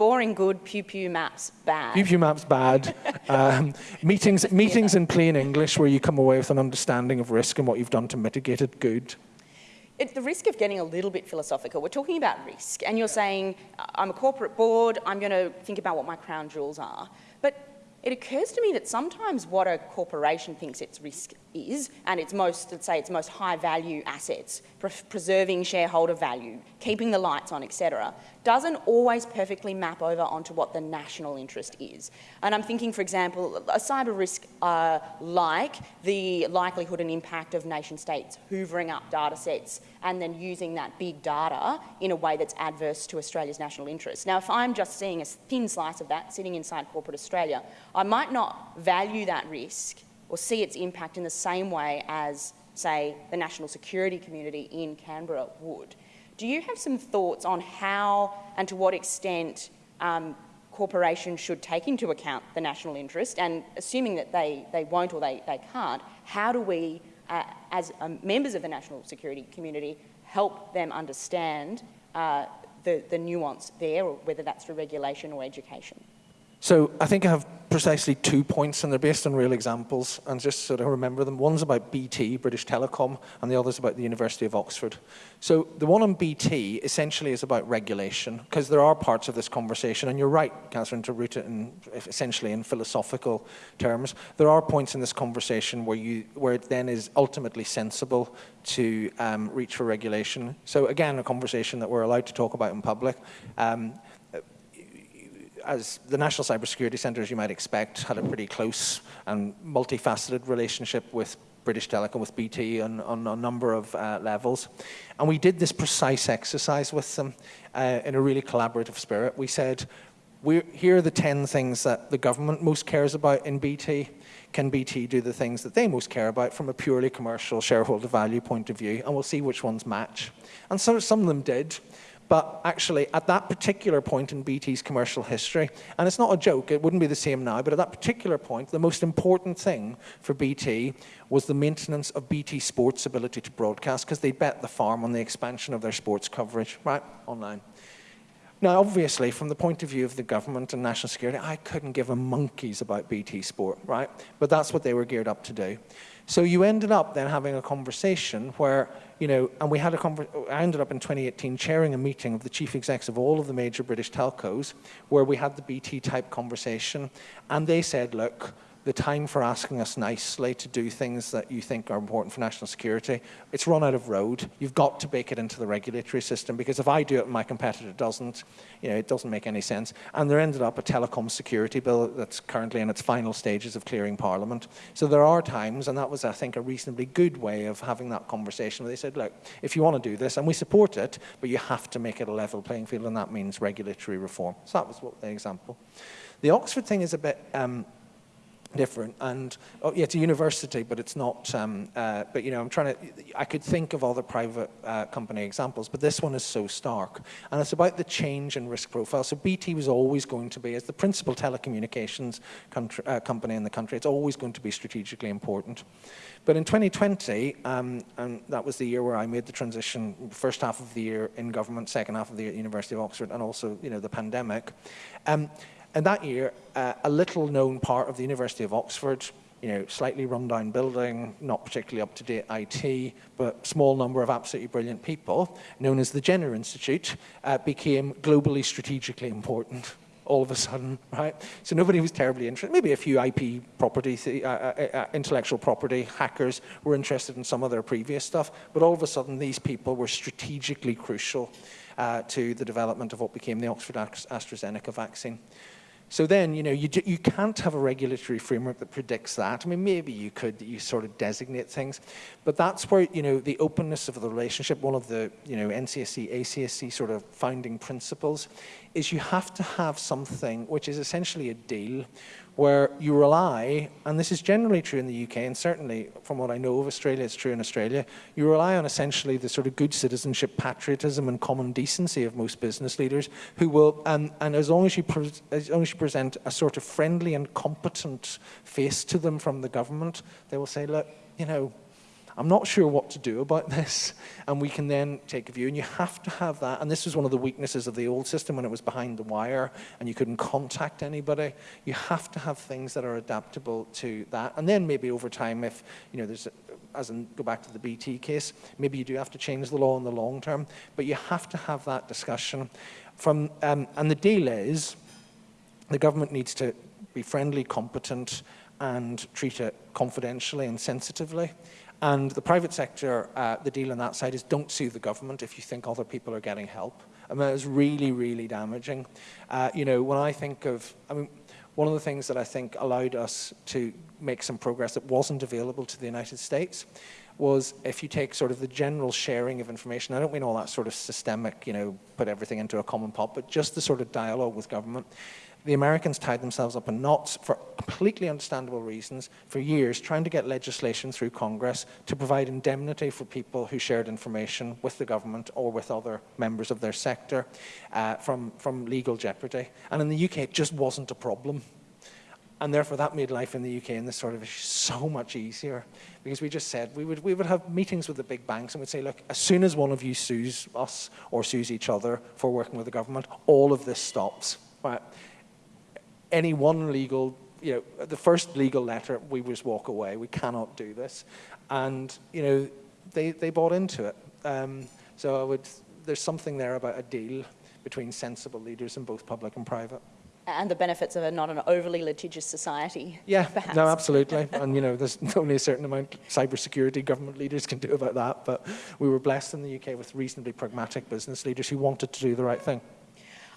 boring good, pew pew maps bad. Pew pew maps bad. um, meetings, meetings in plain English where you come away with an understanding of risk and what you've done to mitigate it, good. At the risk of getting a little bit philosophical, we're talking about risk, and you're saying, I'm a corporate board, I'm going to think about what my crown jewels are. But it occurs to me that sometimes what a corporation thinks its risk is, and its most, let's say, its most high value assets, pre preserving shareholder value, keeping the lights on, etc., doesn't always perfectly map over onto what the national interest is. And I'm thinking, for example, a cyber risk uh, like the likelihood and impact of nation states hoovering up data sets and then using that big data in a way that's adverse to Australia's national interest. Now, if I'm just seeing a thin slice of that sitting inside corporate Australia, I might not value that risk or see its impact in the same way as, say, the national security community in Canberra would. Do you have some thoughts on how and to what extent um, corporations should take into account the national interest? And assuming that they, they won't or they, they can't, how do we uh, as um, members of the national security community, help them understand uh, the, the nuance there, or whether that's through regulation or education. So I think I have precisely two points, and they're based on real examples, and just sort of remember them. One's about BT, British Telecom, and the other's about the University of Oxford. So the one on BT essentially is about regulation, because there are parts of this conversation, and you're right, Catherine, to root it in essentially in philosophical terms. There are points in this conversation where you where it then is ultimately sensible to um, reach for regulation. So again, a conversation that we're allowed to talk about in public. Um, as the National Cybersecurity Centre, as you might expect, had a pretty close and multifaceted relationship with British Telecom, with BT on, on a number of uh, levels. And we did this precise exercise with them uh, in a really collaborative spirit. We said, we're, here are the 10 things that the government most cares about in BT. Can BT do the things that they most care about from a purely commercial shareholder value point of view? And we'll see which ones match. And so some of them did. But actually, at that particular point in BT's commercial history, and it's not a joke, it wouldn't be the same now, but at that particular point, the most important thing for BT was the maintenance of BT Sports' ability to broadcast, because they bet the farm on the expansion of their sports coverage, right, online. Now, obviously, from the point of view of the government and national security, I couldn't give a monkey's about BT Sport, right? But that's what they were geared up to do. So you ended up then having a conversation where, you know, and we had a conversation, I ended up in 2018 chairing a meeting of the chief execs of all of the major British telcos where we had the BT type conversation and they said, look, the time for asking us nicely to do things that you think are important for national security, it's run out of road. You've got to bake it into the regulatory system because if I do it and my competitor doesn't, you know, it doesn't make any sense. And there ended up a telecom security bill that's currently in its final stages of clearing Parliament. So there are times, and that was, I think, a reasonably good way of having that conversation where they said, look, if you want to do this, and we support it, but you have to make it a level playing field, and that means regulatory reform. So that was what the example. The Oxford thing is a bit... Um, different. And oh, yeah, it's a university, but it's not. Um, uh, but you know, I'm trying to. I could think of other private uh, company examples, but this one is so stark, and it's about the change in risk profile. So BT was always going to be, as the principal telecommunications country, uh, company in the country, it's always going to be strategically important. But in 2020, um, and that was the year where I made the transition, first half of the year in government, second half of the year at the University of Oxford, and also you know the pandemic. Um, and that year, uh, a little known part of the University of Oxford, you know, slightly rundown building, not particularly up to date IT, but small number of absolutely brilliant people, known as the Jenner Institute, uh, became globally strategically important all of a sudden, right? So nobody was terribly interested. Maybe a few IP property, uh, uh, uh, intellectual property hackers were interested in some of their previous stuff, but all of a sudden these people were strategically crucial uh, to the development of what became the Oxford AstraZeneca vaccine. So then, you know, you, you can't have a regulatory framework that predicts that. I mean, maybe you could, you sort of designate things, but that's where, you know, the openness of the relationship, one of the, you know, NCSC, ACSC sort of founding principles, is you have to have something which is essentially a deal where you rely, and this is generally true in the UK, and certainly from what I know of Australia, it's true in Australia, you rely on essentially the sort of good citizenship, patriotism, and common decency of most business leaders who will, and, and as, long as, you as long as you present a sort of friendly and competent face to them from the government, they will say, look, you know, I'm not sure what to do about this. And we can then take a view. And you have to have that. And this was one of the weaknesses of the old system when it was behind the wire and you couldn't contact anybody. You have to have things that are adaptable to that. And then maybe over time, if, you know, there's, as in go back to the BT case, maybe you do have to change the law in the long term. But you have to have that discussion. From, um, and the deal is the government needs to be friendly, competent, and treat it confidentially and sensitively. And the private sector, uh, the deal on that side is don't sue the government if you think other people are getting help. I mean, it's really, really damaging. Uh, you know, when I think of, I mean, one of the things that I think allowed us to make some progress that wasn't available to the United States was if you take sort of the general sharing of information, I don't mean all that sort of systemic, you know, put everything into a common pot, but just the sort of dialogue with government the Americans tied themselves up in knots for completely understandable reasons for years trying to get legislation through Congress to provide indemnity for people who shared information with the government or with other members of their sector uh, from, from legal jeopardy. And in the UK, it just wasn't a problem. And therefore, that made life in the UK in this sort of issue so much easier because we just said we would, we would have meetings with the big banks and we'd say, look, as soon as one of you sues us or sues each other for working with the government, all of this stops. Right? Any one legal, you know, the first legal letter, we just walk away. We cannot do this. And, you know, they, they bought into it. Um, so I would, there's something there about a deal between sensible leaders in both public and private. And the benefits of a not an overly litigious society. Yeah, perhaps. no, absolutely. and you know, there's only a certain amount cybersecurity government leaders can do about that. But we were blessed in the UK with reasonably pragmatic business leaders who wanted to do the right thing.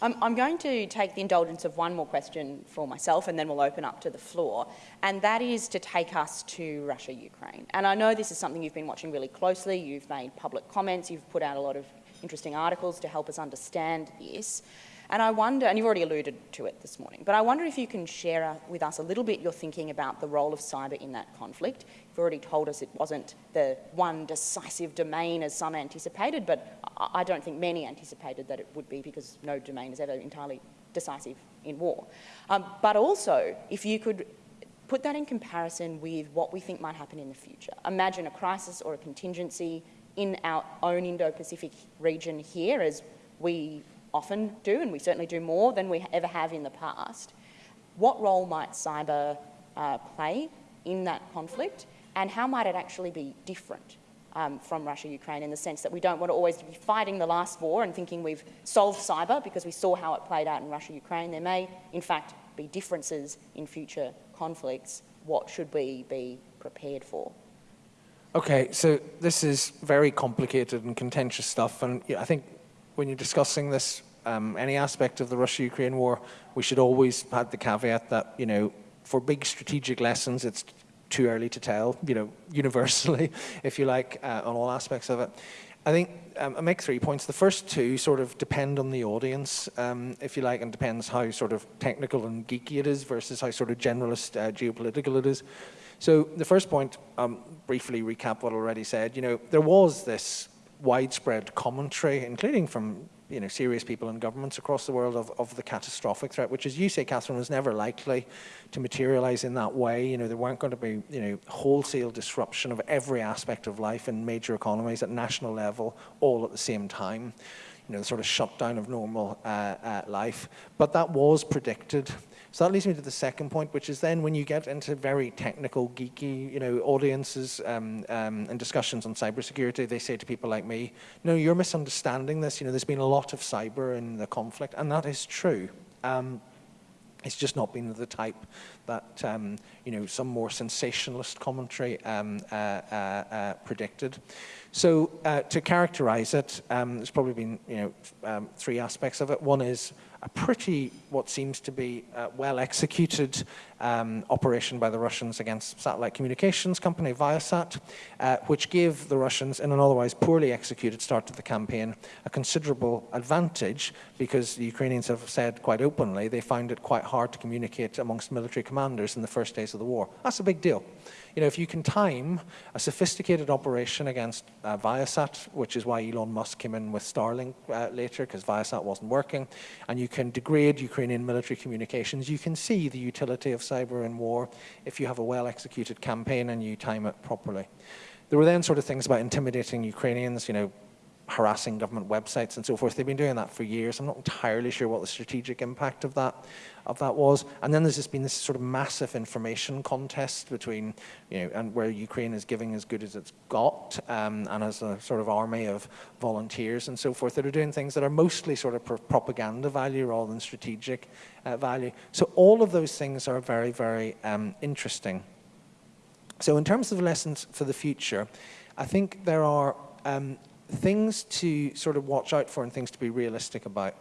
I'm, I'm going to take the indulgence of one more question for myself and then we'll open up to the floor. And that is to take us to Russia Ukraine. And I know this is something you've been watching really closely. You've made public comments, you've put out a lot of interesting articles to help us understand this. And I wonder, and you've already alluded to it this morning, but I wonder if you can share uh, with us a little bit your thinking about the role of cyber in that conflict. You've already told us it wasn't the one decisive domain as some anticipated, but I don't think many anticipated that it would be because no domain is ever entirely decisive in war. Um, but also, if you could put that in comparison with what we think might happen in the future. Imagine a crisis or a contingency in our own Indo-Pacific region here as we often do, and we certainly do more than we ever have in the past. What role might cyber uh, play in that conflict, and how might it actually be different um, from Russia-Ukraine in the sense that we don't want to always be fighting the last war and thinking we've solved cyber because we saw how it played out in Russia-Ukraine. There may, in fact, be differences in future conflicts. What should we be prepared for? Okay, so this is very complicated and contentious stuff, and I think when you're discussing this, um, any aspect of the Russia-Ukraine war, we should always have the caveat that, you know, for big strategic lessons, it's too early to tell, you know, universally, if you like, uh, on all aspects of it. I think um, I make three points. The first two sort of depend on the audience, um, if you like, and depends how sort of technical and geeky it is versus how sort of generalist uh, geopolitical it is. So the first point, um, briefly recap what I already said, you know, there was this widespread commentary, including from you know, serious people in governments across the world of, of the catastrophic threat, which as you say, Catherine, was never likely to materialize in that way. You know, there weren't going to be, you know, wholesale disruption of every aspect of life in major economies at national level all at the same time. You know, the sort of shutdown of normal uh, uh, life. But that was predicted. So that leads me to the second point, which is then when you get into very technical, geeky, you know, audiences um, um, and discussions on cybersecurity, they say to people like me, no, you're misunderstanding this. You know, there's been a lot of cyber in the conflict, and that is true. Um, it's just not been the type that um, you know some more sensationalist commentary um, uh, uh, uh, predicted. So uh, to characterize it, um, there's probably been you know um, three aspects of it. One is a pretty, what seems to be uh, well executed um, operation by the Russians against satellite communications company Viasat, uh, which gave the Russians, in an otherwise poorly executed start to the campaign, a considerable advantage because the Ukrainians have said quite openly they found it quite hard to communicate amongst military commanders in the first days of the war. That's a big deal you know, if you can time a sophisticated operation against uh, Viasat, which is why Elon Musk came in with Starlink uh, later, because Viasat wasn't working, and you can degrade Ukrainian military communications, you can see the utility of cyber in war if you have a well-executed campaign and you time it properly. There were then sort of things about intimidating Ukrainians, you know, harassing government websites and so forth. They've been doing that for years. I'm not entirely sure what the strategic impact of that of that was. And then there's just been this sort of massive information contest between, you know, and where Ukraine is giving as good as it's got, um, and as a sort of army of volunteers and so forth that are doing things that are mostly sort of propaganda value rather than strategic uh, value. So all of those things are very, very um, interesting. So in terms of lessons for the future, I think there are um, things to sort of watch out for and things to be realistic about.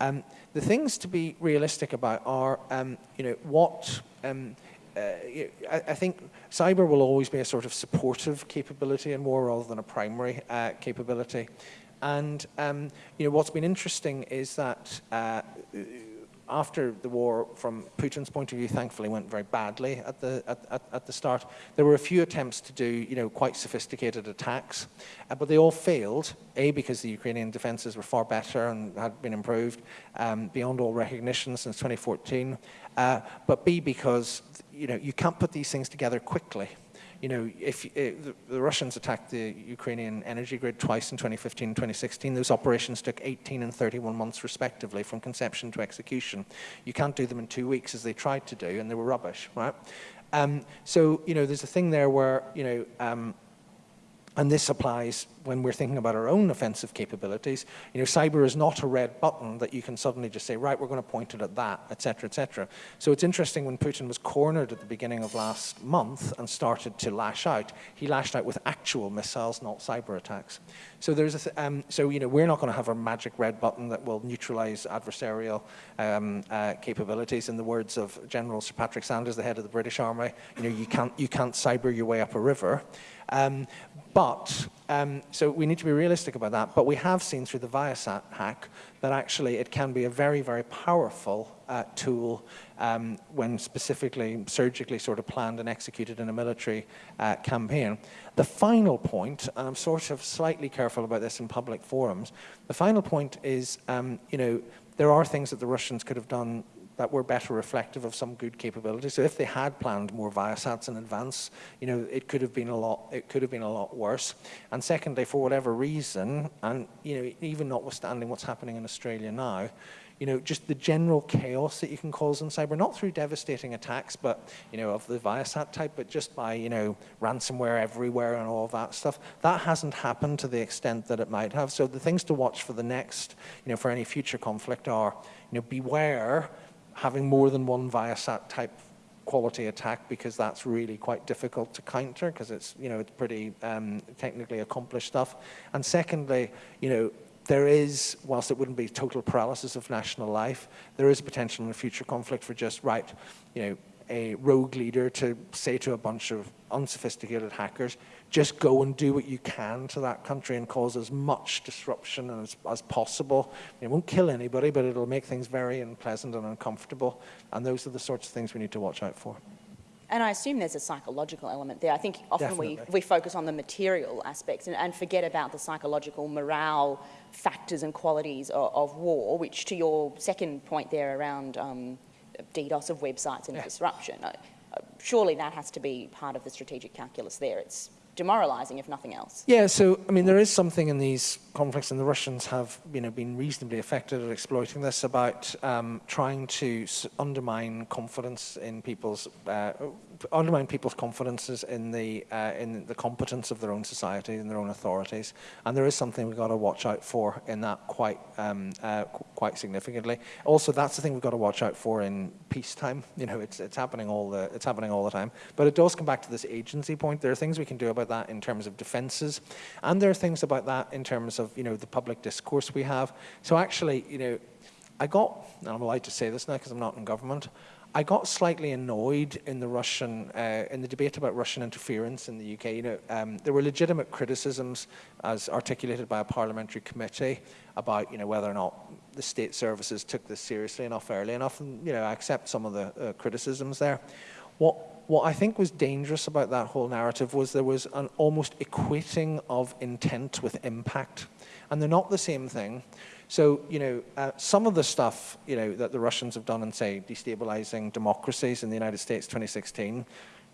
Um, the things to be realistic about are, um, you know, what, um, uh, I, I, think cyber will always be a sort of supportive capability in war rather than a primary uh, capability. And, um, you know, what's been interesting is that uh, after the war, from Putin's point of view, thankfully went very badly at the, at, at, at the start. There were a few attempts to do, you know, quite sophisticated attacks, uh, but they all failed, A, because the Ukrainian defenses were far better and had been improved um, beyond all recognition since 2014, uh, but B, because, you know, you can't put these things together quickly you know, if uh, the, the, Russians attacked the Ukrainian energy grid twice in 2015 and 2016, those operations took 18 and 31 months respectively from conception to execution. You can't do them in two weeks as they tried to do, and they were rubbish, right? Um, so, you know, there's a thing there where, you know, um, and this applies when we're thinking about our own offensive capabilities. You know, cyber is not a red button that you can suddenly just say, right, we're going to point it at that, et cetera, et cetera. So it's interesting when Putin was cornered at the beginning of last month and started to lash out, he lashed out with actual missiles, not cyber attacks. So there's a um, so you know we're not going to have a magic red button that will neutralize adversarial um, uh, capabilities. In the words of General Sir Patrick Sanders, the head of the British Army, you know you can't you can't cyber your way up a river. Um, but, um, so we need to be realistic about that, but we have seen through the Viasat hack that actually it can be a very, very powerful uh, tool um, when specifically, surgically sort of planned and executed in a military uh, campaign. The final point, and I'm sort of slightly careful about this in public forums, the final point is, um, you know, there are things that the Russians could have done that were better reflective of some good capabilities. So if they had planned more Viasats in advance, you know, it could have been a lot, it could have been a lot worse. And secondly, for whatever reason, and you know, even notwithstanding what's happening in Australia now, you know, just the general chaos that you can cause in cyber, not through devastating attacks, but, you know, of the Viasat type, but just by, you know, ransomware everywhere and all that stuff. That hasn't happened to the extent that it might have. So the things to watch for the next, you know, for any future conflict are, you know, beware having more than one Viasat type quality attack because that's really quite difficult to counter because it's, you know, it's pretty um, technically accomplished stuff. And secondly, you know, there is, whilst it wouldn't be total paralysis of national life, there is potential in a future conflict for just, right, you know, a rogue leader to say to a bunch of unsophisticated hackers, just go and do what you can to that country and cause as much disruption as, as possible. It won't kill anybody, but it'll make things very unpleasant and uncomfortable. And those are the sorts of things we need to watch out for. And I assume there's a psychological element there. I think often we, we focus on the material aspects and, and, forget about the psychological morale factors and qualities of, of war, which to your second point there around um, DDoS of websites and yeah. disruption, uh, surely that has to be part of the strategic calculus there. It's demoralizing, if nothing else. Yeah, so, I mean, there is something in these conflicts, and the Russians have you know, been reasonably effective at exploiting this, about um, trying to undermine confidence in people's uh, undermine people's confidences in the uh, in the competence of their own society and their own authorities. And there is something we've got to watch out for in that quite um, uh, quite significantly. Also, that's the thing we've got to watch out for in peacetime. You know, it's it's happening all the it's happening all the time. But it does come back to this agency point. There are things we can do about that in terms of defences, and there are things about that in terms of you know the public discourse we have. So actually, you know. I got, and I'm allowed to say this now because I'm not in government, I got slightly annoyed in the Russian, uh, in the debate about Russian interference in the UK. You know, um, there were legitimate criticisms, as articulated by a parliamentary committee, about you know whether or not the state services took this seriously enough, early enough, and you know I accept some of the uh, criticisms there. What what I think was dangerous about that whole narrative was there was an almost equating of intent with impact, and they're not the same thing. So, you know, uh, some of the stuff, you know, that the Russians have done in, say, destabilizing democracies in the United States 2016,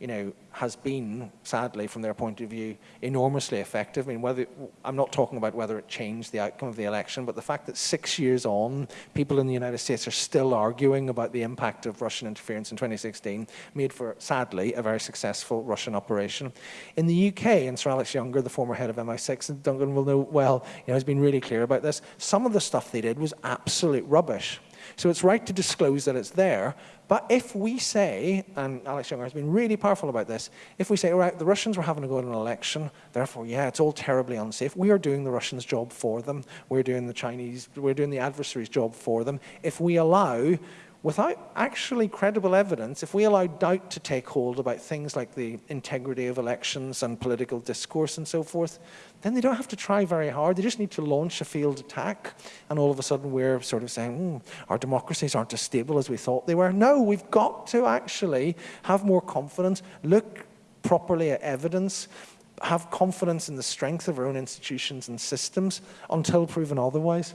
you know, has been, sadly, from their point of view, enormously effective. I mean, whether I'm not talking about whether it changed the outcome of the election, but the fact that six years on, people in the United States are still arguing about the impact of Russian interference in 2016 made for, sadly, a very successful Russian operation. In the UK, and Sir Alex Younger, the former head of MI6, and Duncan will know well, you know, has been really clear about this. Some of the stuff they did was absolute rubbish. So it's right to disclose that it's there, but if we say, and Alex Younger has been really powerful about this, if we say, all right, the Russians were having to go to an election, therefore, yeah, it's all terribly unsafe. We are doing the Russians' job for them. We're doing the Chinese, we're doing the adversary's job for them. If we allow without actually credible evidence, if we allow doubt to take hold about things like the integrity of elections and political discourse and so forth, then they don't have to try very hard. They just need to launch a field attack, and all of a sudden we're sort of saying, mm, our democracies aren't as stable as we thought they were. No, we've got to actually have more confidence, look properly at evidence, have confidence in the strength of our own institutions and systems until proven otherwise.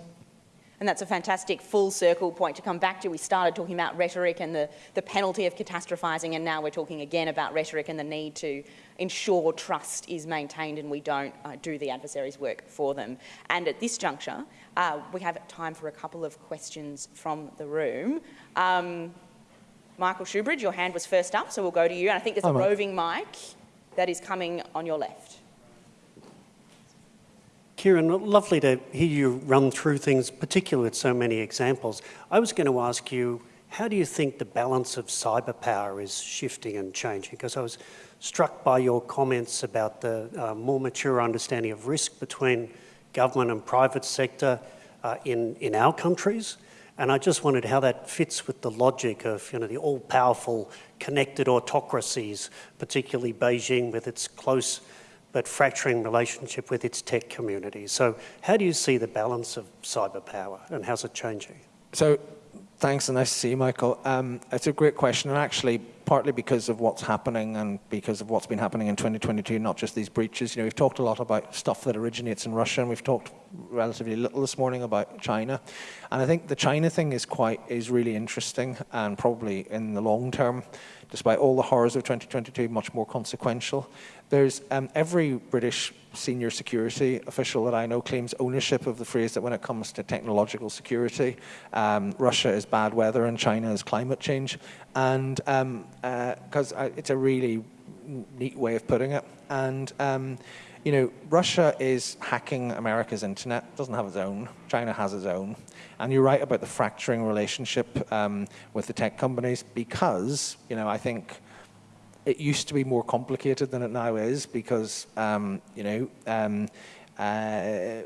And that's a fantastic full circle point to come back to. We started talking about rhetoric and the, the penalty of catastrophising, and now we're talking again about rhetoric and the need to ensure trust is maintained and we don't uh, do the adversary's work for them. And at this juncture, uh, we have time for a couple of questions from the room. Um, Michael Shoebridge, your hand was first up, so we'll go to you. And I think there's a roving mic that is coming on your left. Ciaran, lovely to hear you run through things, particularly with so many examples. I was going to ask you, how do you think the balance of cyber power is shifting and changing? Because I was struck by your comments about the uh, more mature understanding of risk between government and private sector uh, in, in our countries. And I just wondered how that fits with the logic of you know, the all-powerful connected autocracies, particularly Beijing with its close but fracturing relationship with its tech community. So how do you see the balance of cyber power and how's it changing? So thanks and nice to see you, Michael. Um, it's a great question and actually partly because of what's happening and because of what's been happening in 2022, not just these breaches. You know, we've talked a lot about stuff that originates in Russia and we've talked relatively little this morning about China. And I think the China thing is quite, is really interesting and probably in the long term, despite all the horrors of 2022, much more consequential. There's um, every British senior security official that I know claims ownership of the phrase that when it comes to technological security, um, Russia is bad weather and China is climate change. And because um, uh, it's a really neat way of putting it. And um, you know, Russia is hacking America's internet, it doesn't have its own. China has its own. And you're right about the fracturing relationship um, with the tech companies because, you know, I think it used to be more complicated than it now is because, um, you know, um, uh,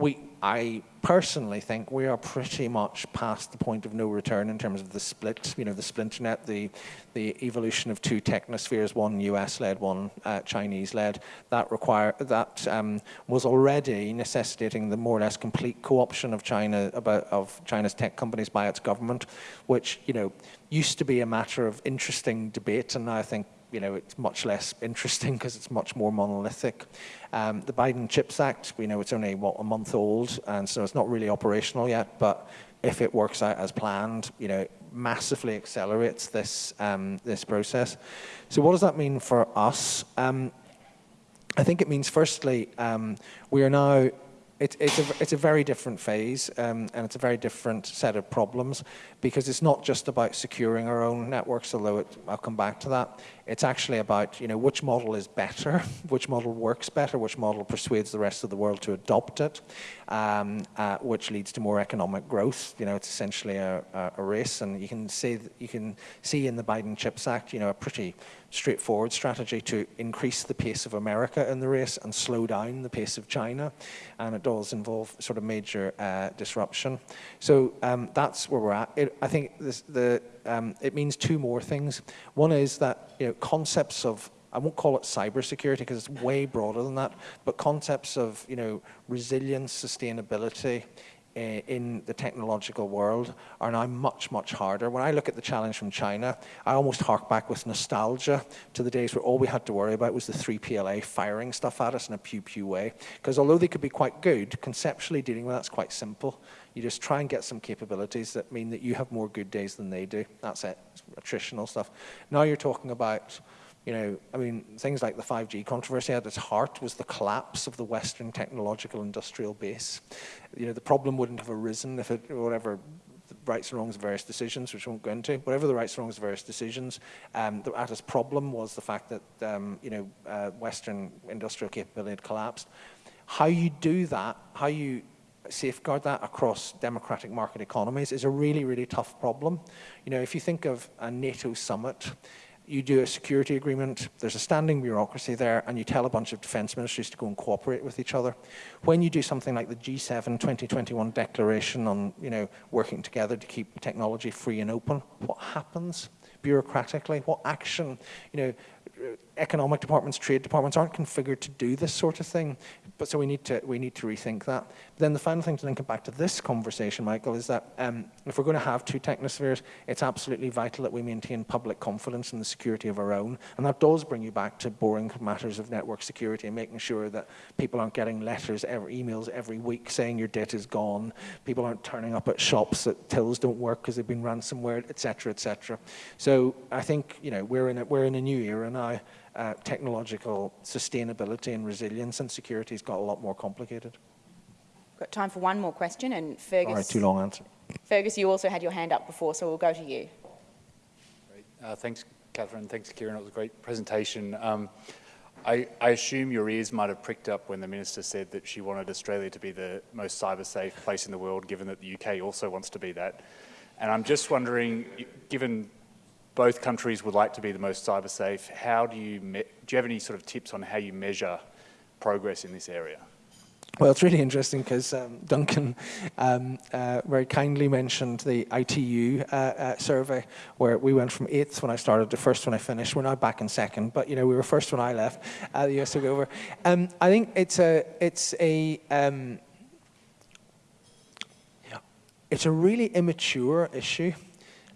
we, I personally think we are pretty much past the point of no return in terms of the split, you know, the splinternet, the, the evolution of two technospheres, one US-led, one uh, Chinese-led. That require that um, was already necessitating the more or less complete co-option of China of China's tech companies by its government, which you know used to be a matter of interesting debate, and now I think you know, it's much less interesting because it's much more monolithic. Um, the Biden CHIPS Act, we know it's only, what, a month old, and so it's not really operational yet, but if it works out as planned, you know, massively accelerates this, um, this process. So what does that mean for us? Um, I think it means, firstly, um, we are now it, it's, a, it's a very different phase um, and it's a very different set of problems because it's not just about securing our own networks, although it, I'll come back to that. It's actually about you know, which model is better, which model works better, which model persuades the rest of the world to adopt it, um, uh, which leads to more economic growth. You know, it's essentially a, a, a race and you can, see, you can see in the Biden CHIPS Act you know, a pretty straightforward strategy to increase the pace of America in the race and slow down the pace of China. And it does involve sort of major uh, disruption. So um, that's where we're at. It, I think this, the, um, it means two more things. One is that you know, concepts of I won't call it cybersecurity because it's way broader than that, but concepts of you know resilience, sustainability, Eh, in the technological world are now much, much harder. When I look at the challenge from China, I almost hark back with nostalgia to the days where all we had to worry about was the 3PLA firing stuff at us in a pew-pew way. Because although they could be quite good, conceptually dealing with that's quite simple. You just try and get some capabilities that mean that you have more good days than they do. That's it, it's attritional stuff. Now you're talking about you know, I mean, things like the 5G controversy at its heart was the collapse of the Western technological industrial base. You know, the problem wouldn't have arisen if it, whatever the rights and wrongs of various decisions, which we won't go into, whatever the rights and wrongs of various decisions, um, the, at its problem was the fact that, um, you know, uh, Western industrial capability had collapsed. How you do that, how you safeguard that across democratic market economies is a really, really tough problem. You know, if you think of a NATO summit, you do a security agreement, there's a standing bureaucracy there, and you tell a bunch of defence ministries to go and cooperate with each other. When you do something like the G7 2021 declaration on you know, working together to keep technology free and open, what happens bureaucratically? What action, you know, economic departments, trade departments aren't configured to do this sort of thing. But so we need to we need to rethink that. But then the final thing to link it back to this conversation, Michael, is that um, if we're going to have two technospheres, it's absolutely vital that we maintain public confidence in the security of our own, and that does bring you back to boring matters of network security and making sure that people aren't getting letters, every, emails every week saying your data is gone. People aren't turning up at shops that tills don't work because they've been ransomware, etc., etc. So I think you know we're in a, we're in a new era now uh, technological sustainability and resilience and security has got a lot more complicated. Got time for one more question, and Fergus. All right, too long answer. Fergus, you also had your hand up before, so we'll go to you. Great. Uh, thanks, Catherine. Thanks, Ciaran. It was a great presentation. Um, I, I, assume your ears might have pricked up when the Minister said that she wanted Australia to be the most cyber-safe place in the world, given that the UK also wants to be that. And I'm just wondering, given both countries would like to be the most cyber safe. How do you, do you have any sort of tips on how you measure progress in this area? Well, it's really interesting because um, Duncan um, uh, very kindly mentioned the ITU uh, uh, survey, where we went from eighth when I started to first when I finished. We're now back in second, but you know we were first when I left. Uh, the US took over. Um, I think it's a it's a um, it's a really immature issue.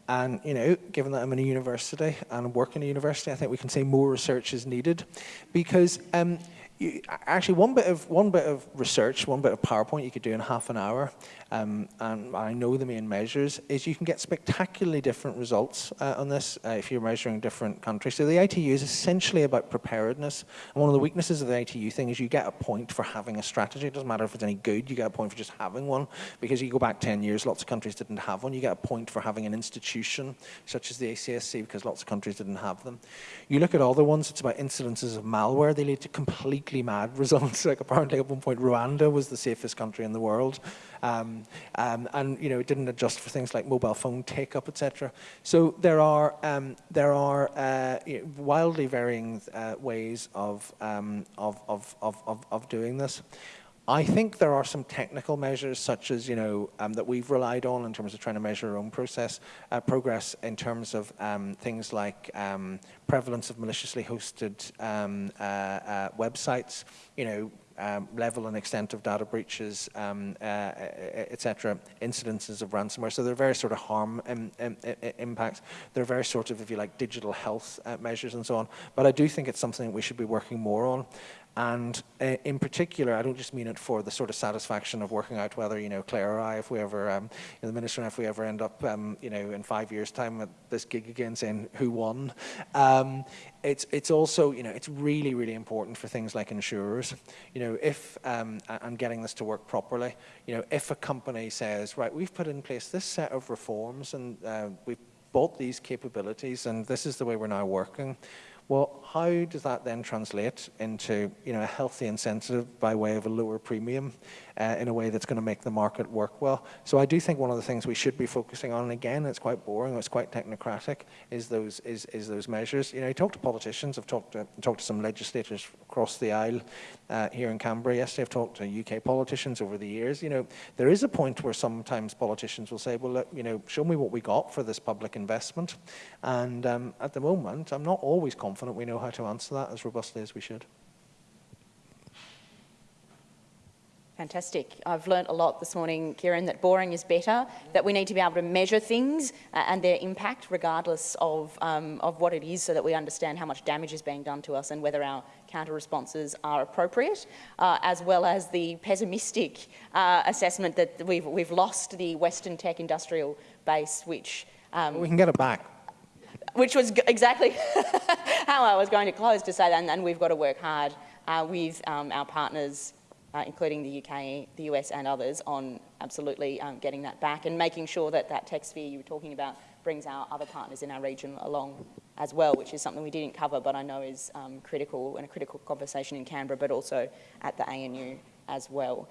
And, you know, given that I'm in a university and work in a university, I think we can say more research is needed. Because um, you, actually, one bit of one bit of research, one bit of PowerPoint you could do in half an hour, um, and I know the main measures is you can get spectacularly different results uh, on this uh, if you're measuring different countries. So the ITU is essentially about preparedness, and one of the weaknesses of the ITU thing is you get a point for having a strategy. It doesn't matter if it's any good; you get a point for just having one because you go back 10 years, lots of countries didn't have one. You get a point for having an institution such as the ACSC because lots of countries didn't have them. You look at other ones; it's about incidences of malware. They lead to completely mad results. like apparently at one point Rwanda was the safest country in the world. Um, um, and you know it didn't adjust for things like mobile phone take up, etc. So there are um, there are uh, you know, wildly varying uh, ways of, um, of, of, of, of doing this. I think there are some technical measures such as, you know, um, that we've relied on in terms of trying to measure our own process, uh, progress in terms of um, things like um, prevalence of maliciously hosted um, uh, uh, websites, you know, um, level and extent of data breaches, um, uh, etc., incidences of ransomware. So there are various sort of harm Im Im impacts. There are various sort of, if you like, digital health uh, measures and so on. But I do think it's something that we should be working more on. And uh, in particular, I don't just mean it for the sort of satisfaction of working out whether, you know, Claire or I, if we ever, um, you know, the Minister and if we ever end up, um, you know, in five years' time at this gig again saying who won. Um, it's, it's also, you know, it's really, really important for things like insurers. You know, if, um, and getting this to work properly, you know, if a company says, right, we've put in place this set of reforms and uh, we've bought these capabilities and this is the way we're now working, well, how does that then translate into you know, a healthy incentive by way of a lower premium uh, in a way that's going to make the market work well? So I do think one of the things we should be focusing on, and again, it's quite boring, it's quite technocratic, is those, is, is those measures. You know, you talk to politicians, I've talked to, talked to some legislators across the aisle uh, here in Canberra yesterday, I've talked to UK politicians over the years. You know, there is a point where sometimes politicians will say, well, look, you know, show me what we got for this public investment. And um, at the moment, I'm not always confident we know how to answer that as robustly as we should. Fantastic. I've learnt a lot this morning, Ciaran, that boring is better, that we need to be able to measure things uh, and their impact regardless of, um, of what it is so that we understand how much damage is being done to us and whether our counter responses are appropriate, uh, as well as the pessimistic uh, assessment that we've, we've lost the Western tech industrial base, which... Um, we can get it back which was exactly how I was going to close to say that, and, and we've got to work hard uh, with um, our partners, uh, including the UK, the US and others, on absolutely um, getting that back and making sure that that tech sphere you were talking about brings our other partners in our region along as well, which is something we didn't cover, but I know is um, critical and a critical conversation in Canberra, but also at the ANU as well.